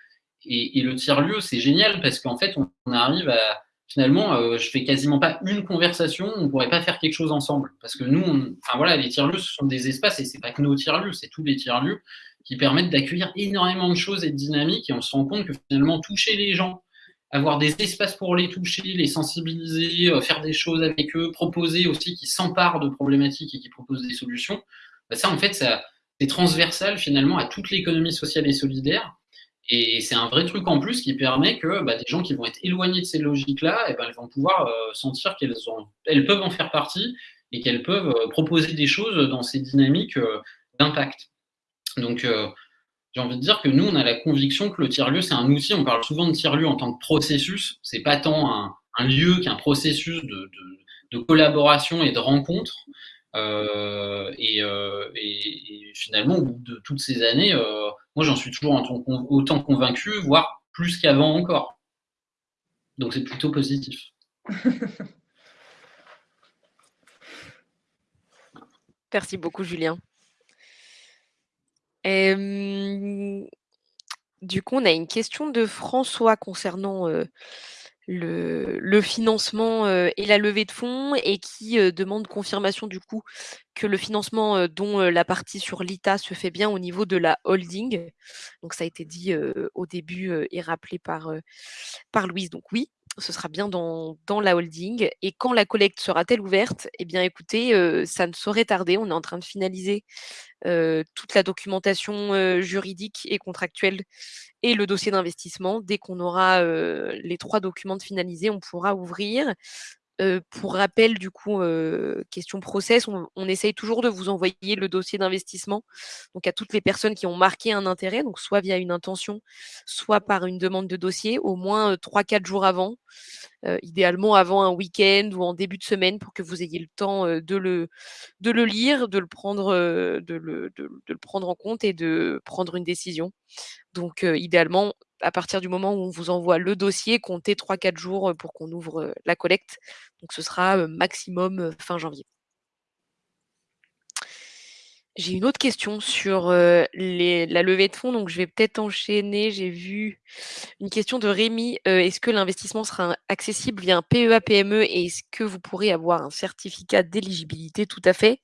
Et, le tiers-lieu, c'est génial parce qu'en fait, on, arrive à. Finalement, euh, je fais quasiment pas une conversation, on pourrait pas faire quelque chose ensemble. Parce que nous, on, enfin voilà, les tiers-lieux, ce sont des espaces, et c'est pas que nos tiers-lieux, c'est tous les tiers-lieux qui permettent d'accueillir énormément de choses et de dynamiques. Et on se rend compte que finalement, toucher les gens, avoir des espaces pour les toucher, les sensibiliser, euh, faire des choses avec eux, proposer aussi qu'ils s'emparent de problématiques et qu'ils proposent des solutions, bah ça, en fait, ça, c'est transversal finalement à toute l'économie sociale et solidaire. Et c'est un vrai truc en plus qui permet que bah, des gens qui vont être éloignés de ces logiques-là, eh ben, elles vont pouvoir euh, sentir qu'elles elles peuvent en faire partie et qu'elles peuvent euh, proposer des choses dans ces dynamiques euh, d'impact. Donc, j'ai envie de dire que nous, on a la conviction que le tiers-lieu, c'est un outil. On parle souvent de tiers-lieu en tant que processus. C'est pas tant un, lieu qu'un processus de, collaboration et de rencontre. Et, et, finalement, au bout de toutes ces années, moi, j'en suis toujours autant convaincu, voire plus qu'avant encore. Donc, c'est plutôt positif. Merci beaucoup, Julien. Du coup, on a une question de François concernant euh, le, le, financement euh, et la levée de fonds et qui demande confirmation du coup que le financement dont la partie sur l'ITA se fait bien au niveau de la holding. Donc ça a été dit au début et rappelé par, par Louise. Donc oui, ce sera bien dans, la holding. Et quand la collecte sera-t-elle ouverte Eh bien, écoutez, euh, ça ne saurait tarder. On est en train de finaliser euh, toute la documentation euh, juridique et contractuelle et le dossier d'investissement. Dès qu'on aura les trois documents finalisés, on pourra ouvrir. Euh, pour rappel, du coup, euh, question process, on, on, essaye toujours de vous envoyer le dossier d'investissement donc à toutes les personnes qui ont marqué un intérêt, donc soit via une intention, soit par une demande de dossier, au moins 3-4 jours avant, euh, idéalement avant un week-end ou en début de semaine pour que vous ayez le temps de, le, de le lire, de le, prendre, de, le, de le prendre en compte et de prendre une décision. Donc, idéalement, à partir du moment où on vous envoie le dossier, comptez 3-4 jours pour qu'on ouvre la collecte. Donc ce sera maximum fin janvier. J'ai une autre question sur la levée de fonds, donc je vais peut-être enchaîner. J'ai vu une question de Rémi. Est-ce que l'investissement sera accessible via un PEA-PME et est-ce que vous pourrez avoir un certificat d'éligibilité? Tout à fait.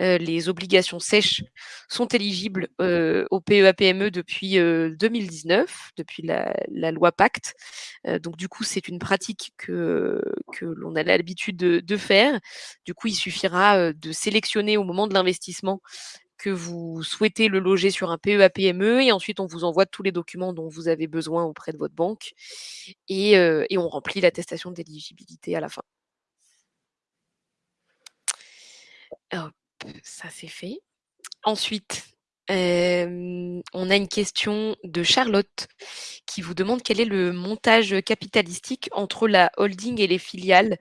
Euh, les obligations sèches sont éligibles euh, au PEA-PME depuis 2019, depuis la, loi Pacte. donc du coup, c'est une pratique que, l'on a l'habitude de, faire. Du coup, il suffira de sélectionner au moment de l'investissement que vous souhaitez le loger sur un PEA-PME et ensuite on vous envoie tous les documents dont vous avez besoin auprès de votre banque et, euh, et on remplit l'attestation d'éligibilité à la fin. Ça c'est fait. Ensuite, on a une question de Charlotte qui vous demande quel est le montage capitalistique entre la holding et les filiales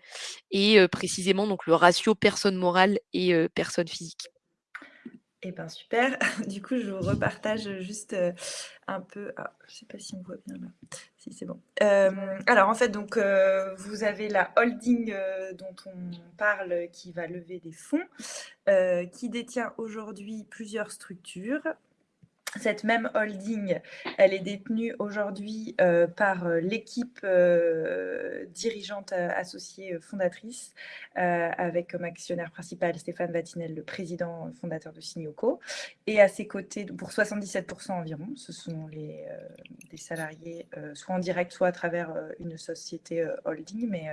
et précisément donc le ratio personne morale et personne physique. Eh bien, super. Du coup, je vous repartage juste un peu. Ah, je ne sais pas si on voit bien là. Euh, alors, en fait, donc, euh, vous avez la holding euh, dont on parle qui va lever des fonds, qui détient aujourd'hui plusieurs structures. Cette même holding, elle est détenue aujourd'hui euh, par euh, l'équipe euh, dirigeante associée fondatrice, avec comme actionnaire principal Stéphane Vatinel, le président fondateur de Signoco. Et à ses côtés, pour 77% environ, ce sont les, des salariés, soit en direct, soit à travers une société holding, mais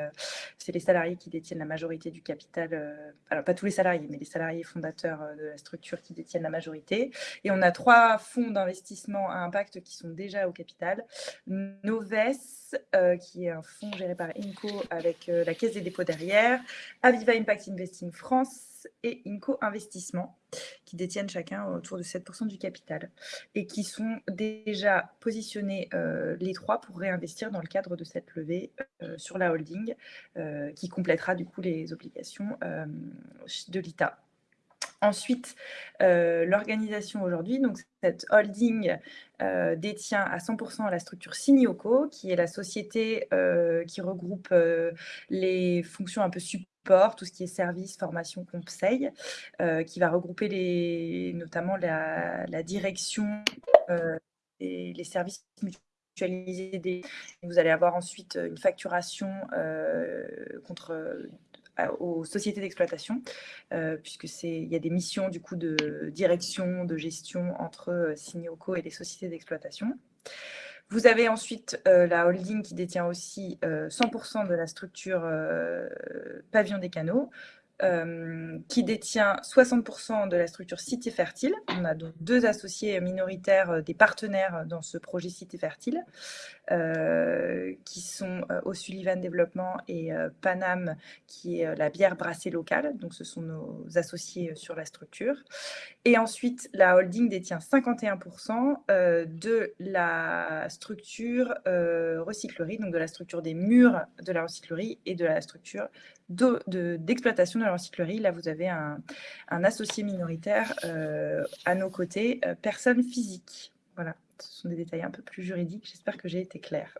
c'est les salariés qui détiennent la majorité du capital. alors, pas tous les salariés, mais les salariés fondateurs de la structure qui détiennent la majorité. Et on a trois fonds d'investissement à impact qui sont déjà au capital. Noves, qui est un fonds géré par INCO avec la Caisse des dépôts derrière. Aviva Impact Investing France, et Inco Investissement, qui détiennent chacun autour de 7% du capital et qui sont déjà positionnés euh, les trois pour réinvestir dans le cadre de cette levée euh, sur la holding euh, qui complétera du coup les obligations de l'ITA. Ensuite, l'organisation aujourd'hui, donc cette holding détient à 100% la structure Sinioco, qui est la société qui regroupe les fonctions un peu support tout ce qui est service, formation, conseil, euh, qui va regrouper les, notamment la, direction euh, et les services mutualisés. Vous allez avoir ensuite une facturation euh, contre aux sociétés d'exploitation, puisque c'est il y a des missions du coup de direction, de gestion entre Signoco et les sociétés d'exploitation. Vous avez ensuite euh, la holding qui détient aussi 100% euh, de la structure euh, Pavillon des Canaux, qui détient 60% de la structure Cité Fertile. On a donc deux associés minoritaires, des partenaires dans ce projet Cité Fertile. Euh, qui sont euh, O'Sullivan Développement et euh, Panam, qui est la bière brassée locale. Donc, ce sont nos associés sur la structure. Et ensuite, la holding détient 51% de la structure recyclerie, donc de la structure des murs de la recyclerie et de la structure d'exploitation de, la recyclerie. Là, vous avez un, un associé minoritaire à nos côtés, personne physique. Voilà ce sont des détails un peu plus juridiques. J'espère que j'ai été claire.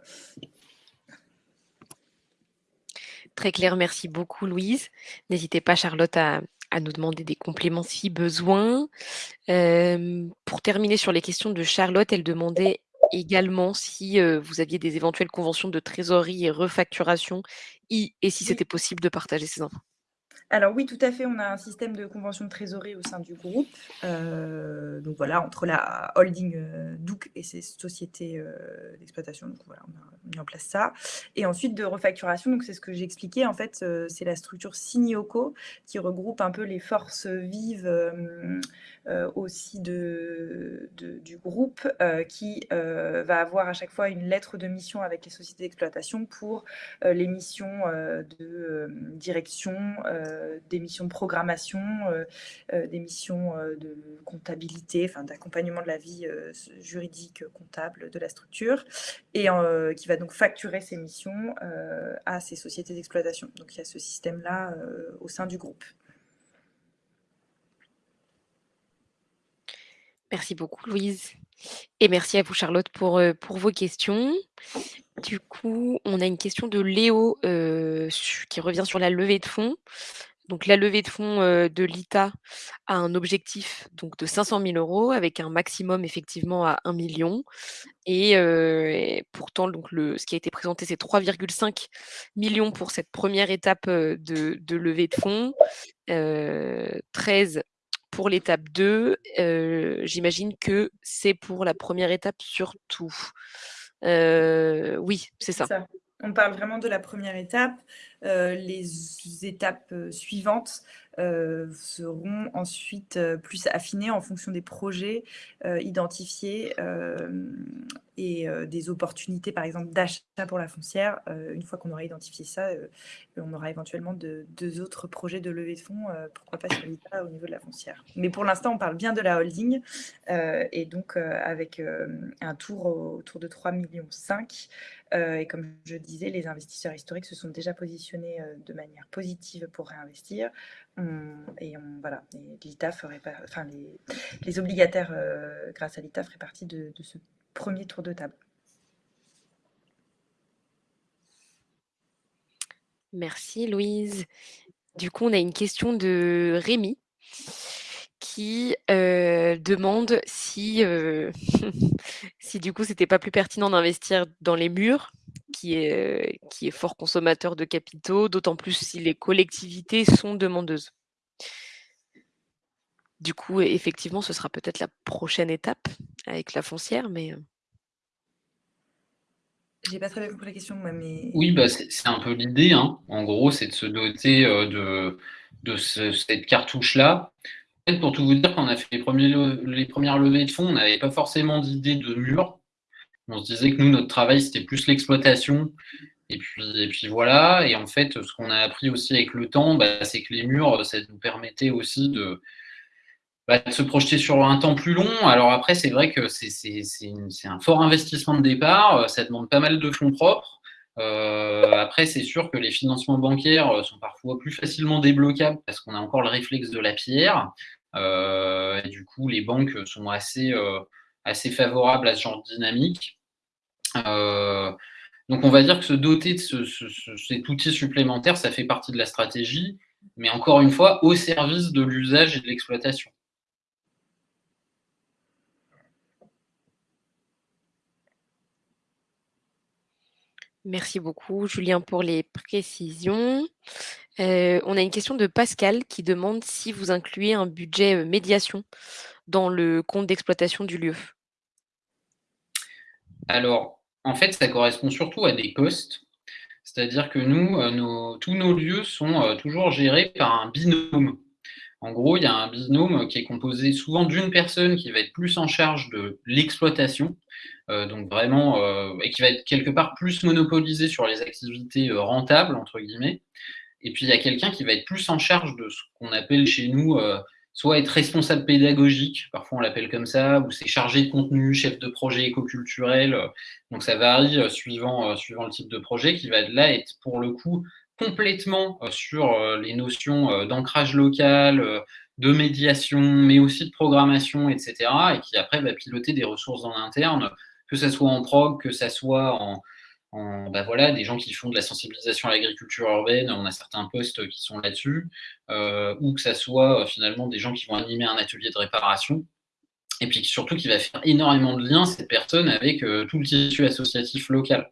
Très clair, merci beaucoup Louise. N'hésitez pas Charlotte à, nous demander des compléments si besoin. Euh, pour terminer sur les questions de Charlotte, elle demandait également si euh, vous aviez des éventuelles conventions de trésorerie et refacturation et, et si c'était possible de partager ces infos. Alors oui, tout à fait, on a un système de convention de trésorerie au sein du groupe. Euh, donc voilà, entre la holding euh, et ses sociétés euh, d'exploitation. Donc voilà, on a mis en place ça. Et ensuite de refacturation, donc c'est ce que j'ai expliqué. En fait, c'est la structure Sinioco qui regroupe un peu les forces vives aussi du groupe qui va avoir à chaque fois une lettre de mission avec les sociétés d'exploitation pour les missions de direction euh, des missions de programmation, euh, euh, des missions de comptabilité, enfin d'accompagnement de la vie juridique comptable de la structure, et qui va donc facturer ces missions à ces sociétés d'exploitation. Donc il y a ce système-là au sein du groupe. Merci beaucoup Louise. Et merci à vous Charlotte pour, pour vos questions. Du coup, on a une question de Léo qui revient sur la levée de fonds. Donc la levée de fonds de l'ITA a un objectif donc de 500 000 euros avec un maximum effectivement à 1 million. Et, pourtant, donc le, ce qui a été présenté, c'est 3,5 millions pour cette première étape de, de levée de fonds, 13 pour l'étape 2. J'imagine que c'est pour la première étape surtout. oui, c'est ça. On parle vraiment de la première étape. Les étapes suivantes euh, seront ensuite euh, plus affinés en fonction des projets euh, identifiés et des opportunités, par exemple, d'achat pour la foncière. une fois qu'on aura identifié ça, on aura éventuellement de, deux autres projets de levée de fonds, pourquoi pas sur l'ITA au niveau de la foncière. Mais pour l'instant, on parle bien de la holding et donc avec un tour autour de 3,5 millions. et comme je disais, les investisseurs historiques se sont déjà positionnés de manière positive pour réinvestir et on, voilà, l'ITA ferait enfin les, obligataires euh, grâce à l'ITA feraient partie de, ce premier tour de table. Merci Louise. Du coup, on a une question de Rémi qui euh, demande si, euh, si du coup c'était pas plus pertinent d'investir dans les murs qui est, qui est fort consommateur de capitaux, d'autant plus si les collectivités sont demandeuses. Du coup, effectivement, ce sera peut-être la prochaine étape avec la foncière, mais... J'ai pas très bien compris la question, mais... Oui, bah, c'est un peu l'idée. Hein. En gros, c'est de se doter de, de cette cartouche-là fait, pour tout vous dire, quand on a fait les, premiers les premières levées de fonds, on n'avait pas forcément d'idée de mur. On se disait que nous, notre travail, c'était plus l'exploitation. Et puis, et puis voilà. Et en fait, ce qu'on a appris aussi avec le temps, bah, c'est que les murs, ça nous permettait aussi de, bah, de se projeter sur un temps plus long. Alors après, c'est vrai que c'est un fort investissement de départ. Ça demande pas mal de fonds propres. Euh, après, c'est sûr que les financements bancaires sont parfois plus facilement débloquables parce qu'on a encore le réflexe de la pierre. Euh, et du coup, les banques sont assez, euh, assez favorables à ce genre de dynamique. donc, on va dire que se doter de ce, cet outil supplémentaire, ça fait partie de la stratégie, mais encore une fois, au service de l'usage et de l'exploitation. Merci beaucoup, Julien, pour les précisions. Euh, on a une question de Pascal qui demande si vous incluez un budget euh, médiation dans le compte d'exploitation du lieu. Alors, en fait, ça correspond surtout à des postes. C'est-à-dire que nous, euh, tous nos lieux sont toujours gérés par un binôme. En gros, il y a un binôme qui est composé souvent d'une personne qui va être plus en charge de l'exploitation, euh, donc vraiment, euh, et qui va être quelque part plus monopolisé sur les activités euh, rentables, entre guillemets. Et puis, il y a quelqu'un qui va être plus en charge de ce qu'on appelle chez nous soit être responsable pédagogique, parfois on l'appelle comme ça, ou c'est chargé de contenu, chef de projet éco-culturel. Donc ça varie suivant, suivant le type de projet, qui va là être pour le coup complètement sur les notions d'ancrage local, de médiation, mais aussi de programmation, etc. Et qui après va piloter des ressources en interne, que ce soit en prog, que ce soit en, bah voilà, des gens qui font de la sensibilisation à l'agriculture urbaine, on a certains postes qui sont là-dessus, euh, ou que ce soit euh, finalement des gens qui vont animer un atelier de réparation, et puis surtout qui va faire énormément de liens, cette personne, avec euh, tout le tissu associatif local.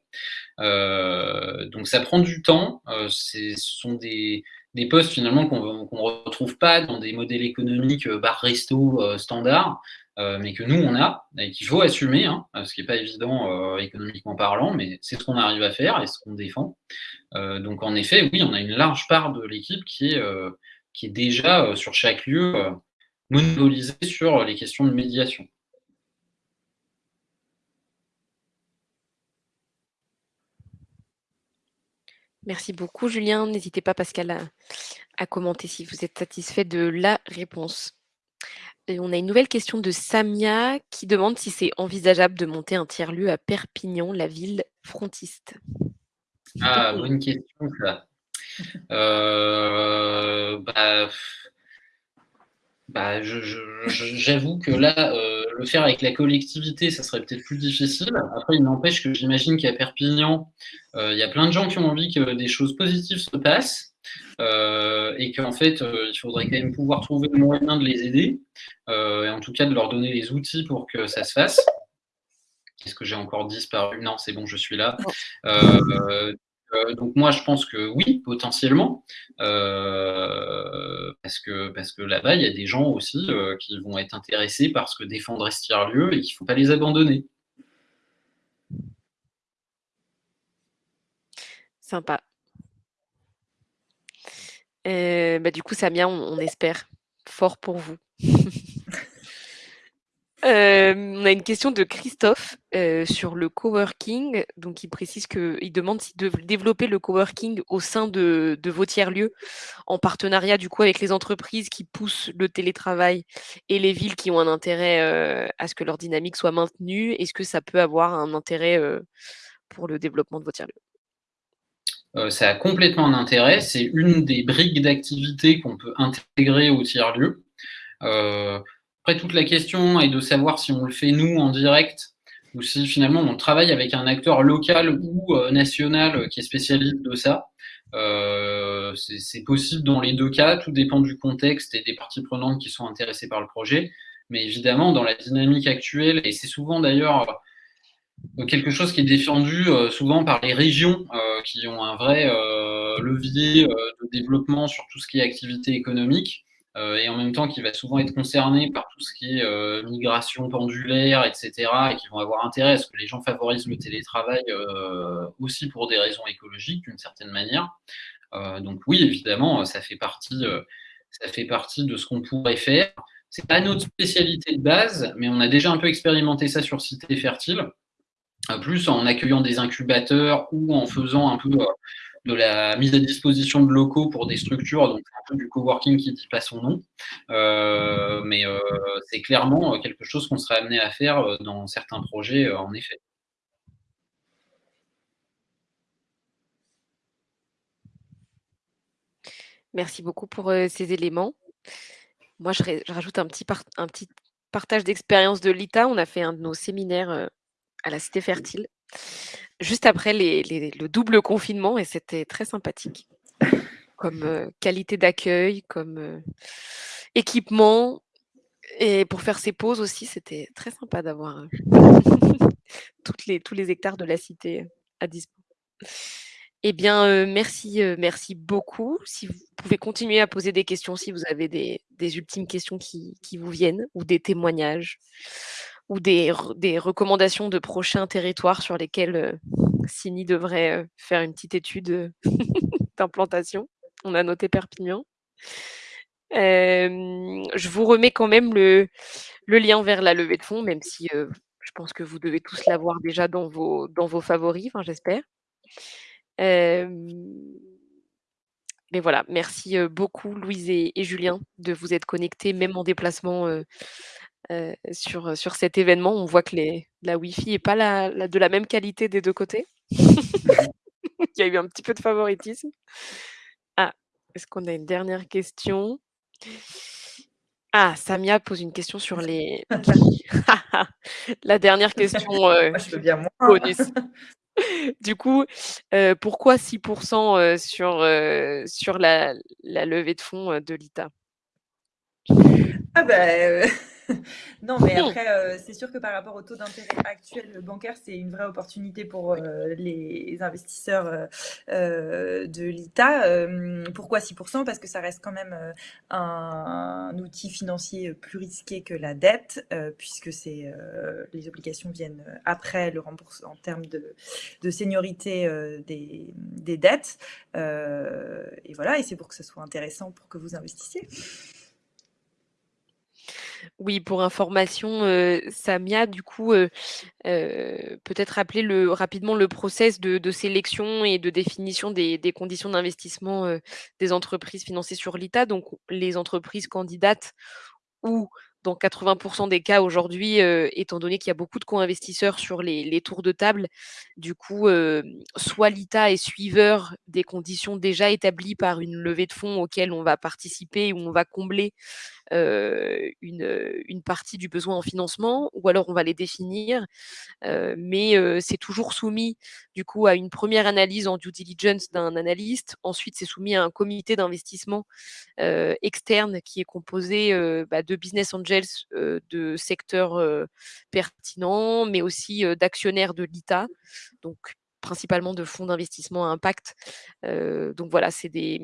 donc ça prend du temps, ce sont des, des postes finalement qu'on ne retrouve pas dans des modèles économiques bar-resto euh, standard, euh, mais que nous on a et qu'il faut assumer, hein, ce qui n'est pas évident économiquement parlant, mais c'est ce qu'on arrive à faire et ce qu'on défend. donc en effet, oui, on a une large part de l'équipe qui, est qui est déjà sur chaque lieu monopolisée sur les questions de médiation. Merci beaucoup, Julien. N'hésitez pas, Pascal, à, commenter si vous êtes satisfait de la réponse. Et on a une nouvelle question de Samia qui demande si c'est envisageable de monter un tiers-lieu à Perpignan, la ville frontiste. Ah, bonne question, ça. Euh, bah, bah, j'avoue que là, euh, le faire avec la collectivité, ça serait peut-être plus difficile. Après, il n'empêche que j'imagine qu'à Perpignan, euh, il y a plein de gens qui ont envie que des choses positives se passent euh, et qu'en fait, il faudrait quand même pouvoir trouver le moyen de les aider et en tout cas de leur donner les outils pour que ça se fasse. Est-ce que j'ai encore disparu? Non, c'est bon, je suis là. Euh, donc moi, je pense que oui, potentiellement, euh, parce que, parce que là-bas, il y a des gens aussi euh, qui vont être intéressés par ce que défendre lieu et qu'il ne faut pas les abandonner. Sympa. bah, du coup, Samia, on espère fort pour vous. Euh, on a une question de Christophe euh, sur le coworking. Donc, il précise qu'il demande si de développer le coworking au sein de, vos tiers-lieux, en partenariat du coup avec les entreprises qui poussent le télétravail et les villes qui ont un intérêt euh, à ce que leur dynamique soit maintenue. Est-ce que ça peut avoir un intérêt pour le développement de vos tiers-lieux? Ça a complètement un intérêt. C'est une des briques d'activité qu'on peut intégrer au tiers-lieu. Après, toute la question est de savoir si on le fait nous en direct ou si finalement on travaille avec un acteur local ou euh, national euh, qui est spécialiste de ça. Euh, c'est possible dans les deux cas, tout dépend du contexte et des parties prenantes qui sont intéressées par le projet. Mais évidemment, dans la dynamique actuelle, et c'est souvent d'ailleurs quelque chose qui est défendu souvent par les régions qui ont un vrai levier de développement sur tout ce qui est activité économique. Euh, et en même temps qui va souvent être concerné par tout ce qui est euh, migration pendulaire, etc., et qui vont avoir intérêt à ce que les gens favorisent le télétravail euh, aussi pour des raisons écologiques d'une certaine manière. donc oui, évidemment, ça fait partie, ça fait partie de ce qu'on pourrait faire. C'est pas notre spécialité de base, mais on a déjà un peu expérimenté ça sur Cité Fertile, plus en accueillant des incubateurs ou en faisant un peu de la mise à disposition de locaux pour des structures, donc un peu du coworking qui ne dit pas son nom. Euh, mais euh, c'est clairement quelque chose qu'on serait amené à faire euh, dans certains projets, en effet. Merci beaucoup pour ces éléments. Moi, je, rajoute un petit partage d'expérience de l'ITA. On a fait un de nos séminaires à la Cité Fertile juste après le double confinement et c'était très sympathique comme euh, qualité d'accueil, comme euh, équipement. Et pour faire ses pauses aussi, c'était très sympa d'avoir euh, tous les hectares de la cité à disposition. Eh bien, merci, merci beaucoup. Si vous pouvez continuer à poser des questions, si vous avez des, ultimes questions qui, vous viennent ou des témoignages ou des, des, recommandations de prochains territoires sur lesquels euh, Sini devrait euh, faire une petite étude euh, d'implantation? On a noté Perpignan. je vous remets quand même le, le, lien vers la levée de fonds, même si je pense que vous devez tous l'avoir déjà dans vos, dans vos favoris, j'espère. mais voilà, merci beaucoup Louise et, Julien de vous être connectés, même en déplacement euh, sur, sur cet événement. On voit que les, la Wi-Fi n'est pas la, de la même qualité des deux côtés. Il y a eu un petit peu de favoritisme. Ah, est-ce qu'on a une dernière question? Ah, Samia pose une question sur les. la dernière question euh, je veux bien bonus. Du coup, euh, pourquoi 6% sur, sur la, la, levée de fonds de l'ITA ah ben, non, mais après, euh, c'est sûr que par rapport au taux d'intérêt actuel bancaire, c'est une vraie opportunité pour euh, les investisseurs euh, de l'ITA. pourquoi 6% Parce que ça reste quand même un, outil financier plus risqué que la dette, puisque c'est les obligations viennent après le remboursement en termes de, de seniorité des, des, dettes. et voilà, et c'est pour que ce soit intéressant pour que vous investissiez. Oui, pour information, Samia, du coup, peut-être rappeler le, rapidement le process de, sélection et de définition des, conditions d'investissement des entreprises financées sur l'ITA. Donc, les entreprises candidates ou dans 80% des cas aujourd'hui, étant donné qu'il y a beaucoup de co-investisseurs sur les, tours de table, du coup, soit l'ITA est suiveur des conditions déjà établies par une levée de fonds auxquelles on va participer ou on va combler une, une, partie du besoin en financement, ou alors on va les définir, mais c'est toujours soumis du coup à une première analyse en due diligence d'un analyste. Ensuite, c'est soumis à un comité d'investissement externe qui est composé bah, de business angels de secteurs pertinents, mais aussi d'actionnaires de l'ITA. Donc principalement de fonds d'investissement à impact. donc voilà, c'est des,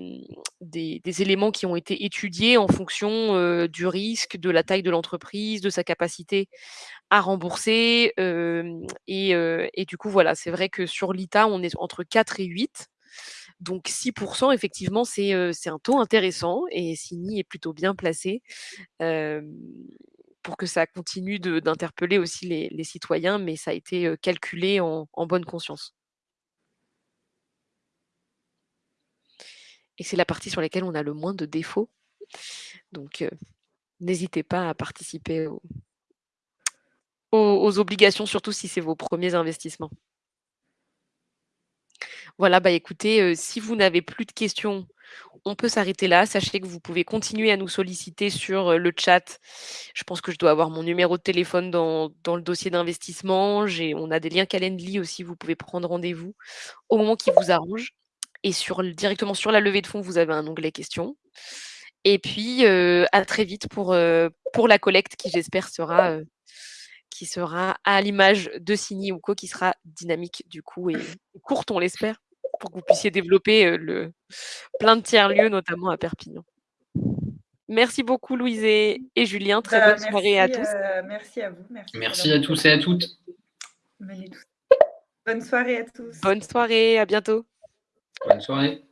des, éléments qui ont été étudiés en fonction du risque, de la taille de l'entreprise, de sa capacité à rembourser. Et, et, du coup, voilà, c'est vrai que sur l'ITA, on est entre 4 et 8. Donc 6%, effectivement, c'est un taux intéressant et Sini est plutôt bien placé pour que ça continue d'interpeller aussi les, citoyens, mais ça a été calculé en bonne conscience. Et c'est la partie sur laquelle on a le moins de défauts. Donc, euh, n'hésitez pas à participer aux, obligations, surtout si c'est vos premiers investissements. Voilà, bah écoutez, euh, si vous n'avez plus de questions, on peut s'arrêter là. Sachez que vous pouvez continuer à nous solliciter sur euh, le chat. Je pense que je dois avoir mon numéro de téléphone dans, le dossier d'investissement. On a des liens Calendly aussi, vous pouvez prendre rendez-vous au moment qui vous arrange. Et sur, directement sur la levée de fonds, vous avez un onglet questions. Et puis, euh, à très vite pour, euh, pour la collecte qui, j'espère, sera, euh, qui sera à l'image de Sini ou Co, qui sera dynamique du coup et, courte, on l'espère, pour que vous puissiez développer le, plein de tiers-lieux, notamment à Perpignan. Merci beaucoup, Louise et, Julien. Très bah, bonne soirée à tous. merci à vous. Merci, à tous et à toutes. Bonne soirée à tous. Bonne soirée, à bientôt. Bonne soirée.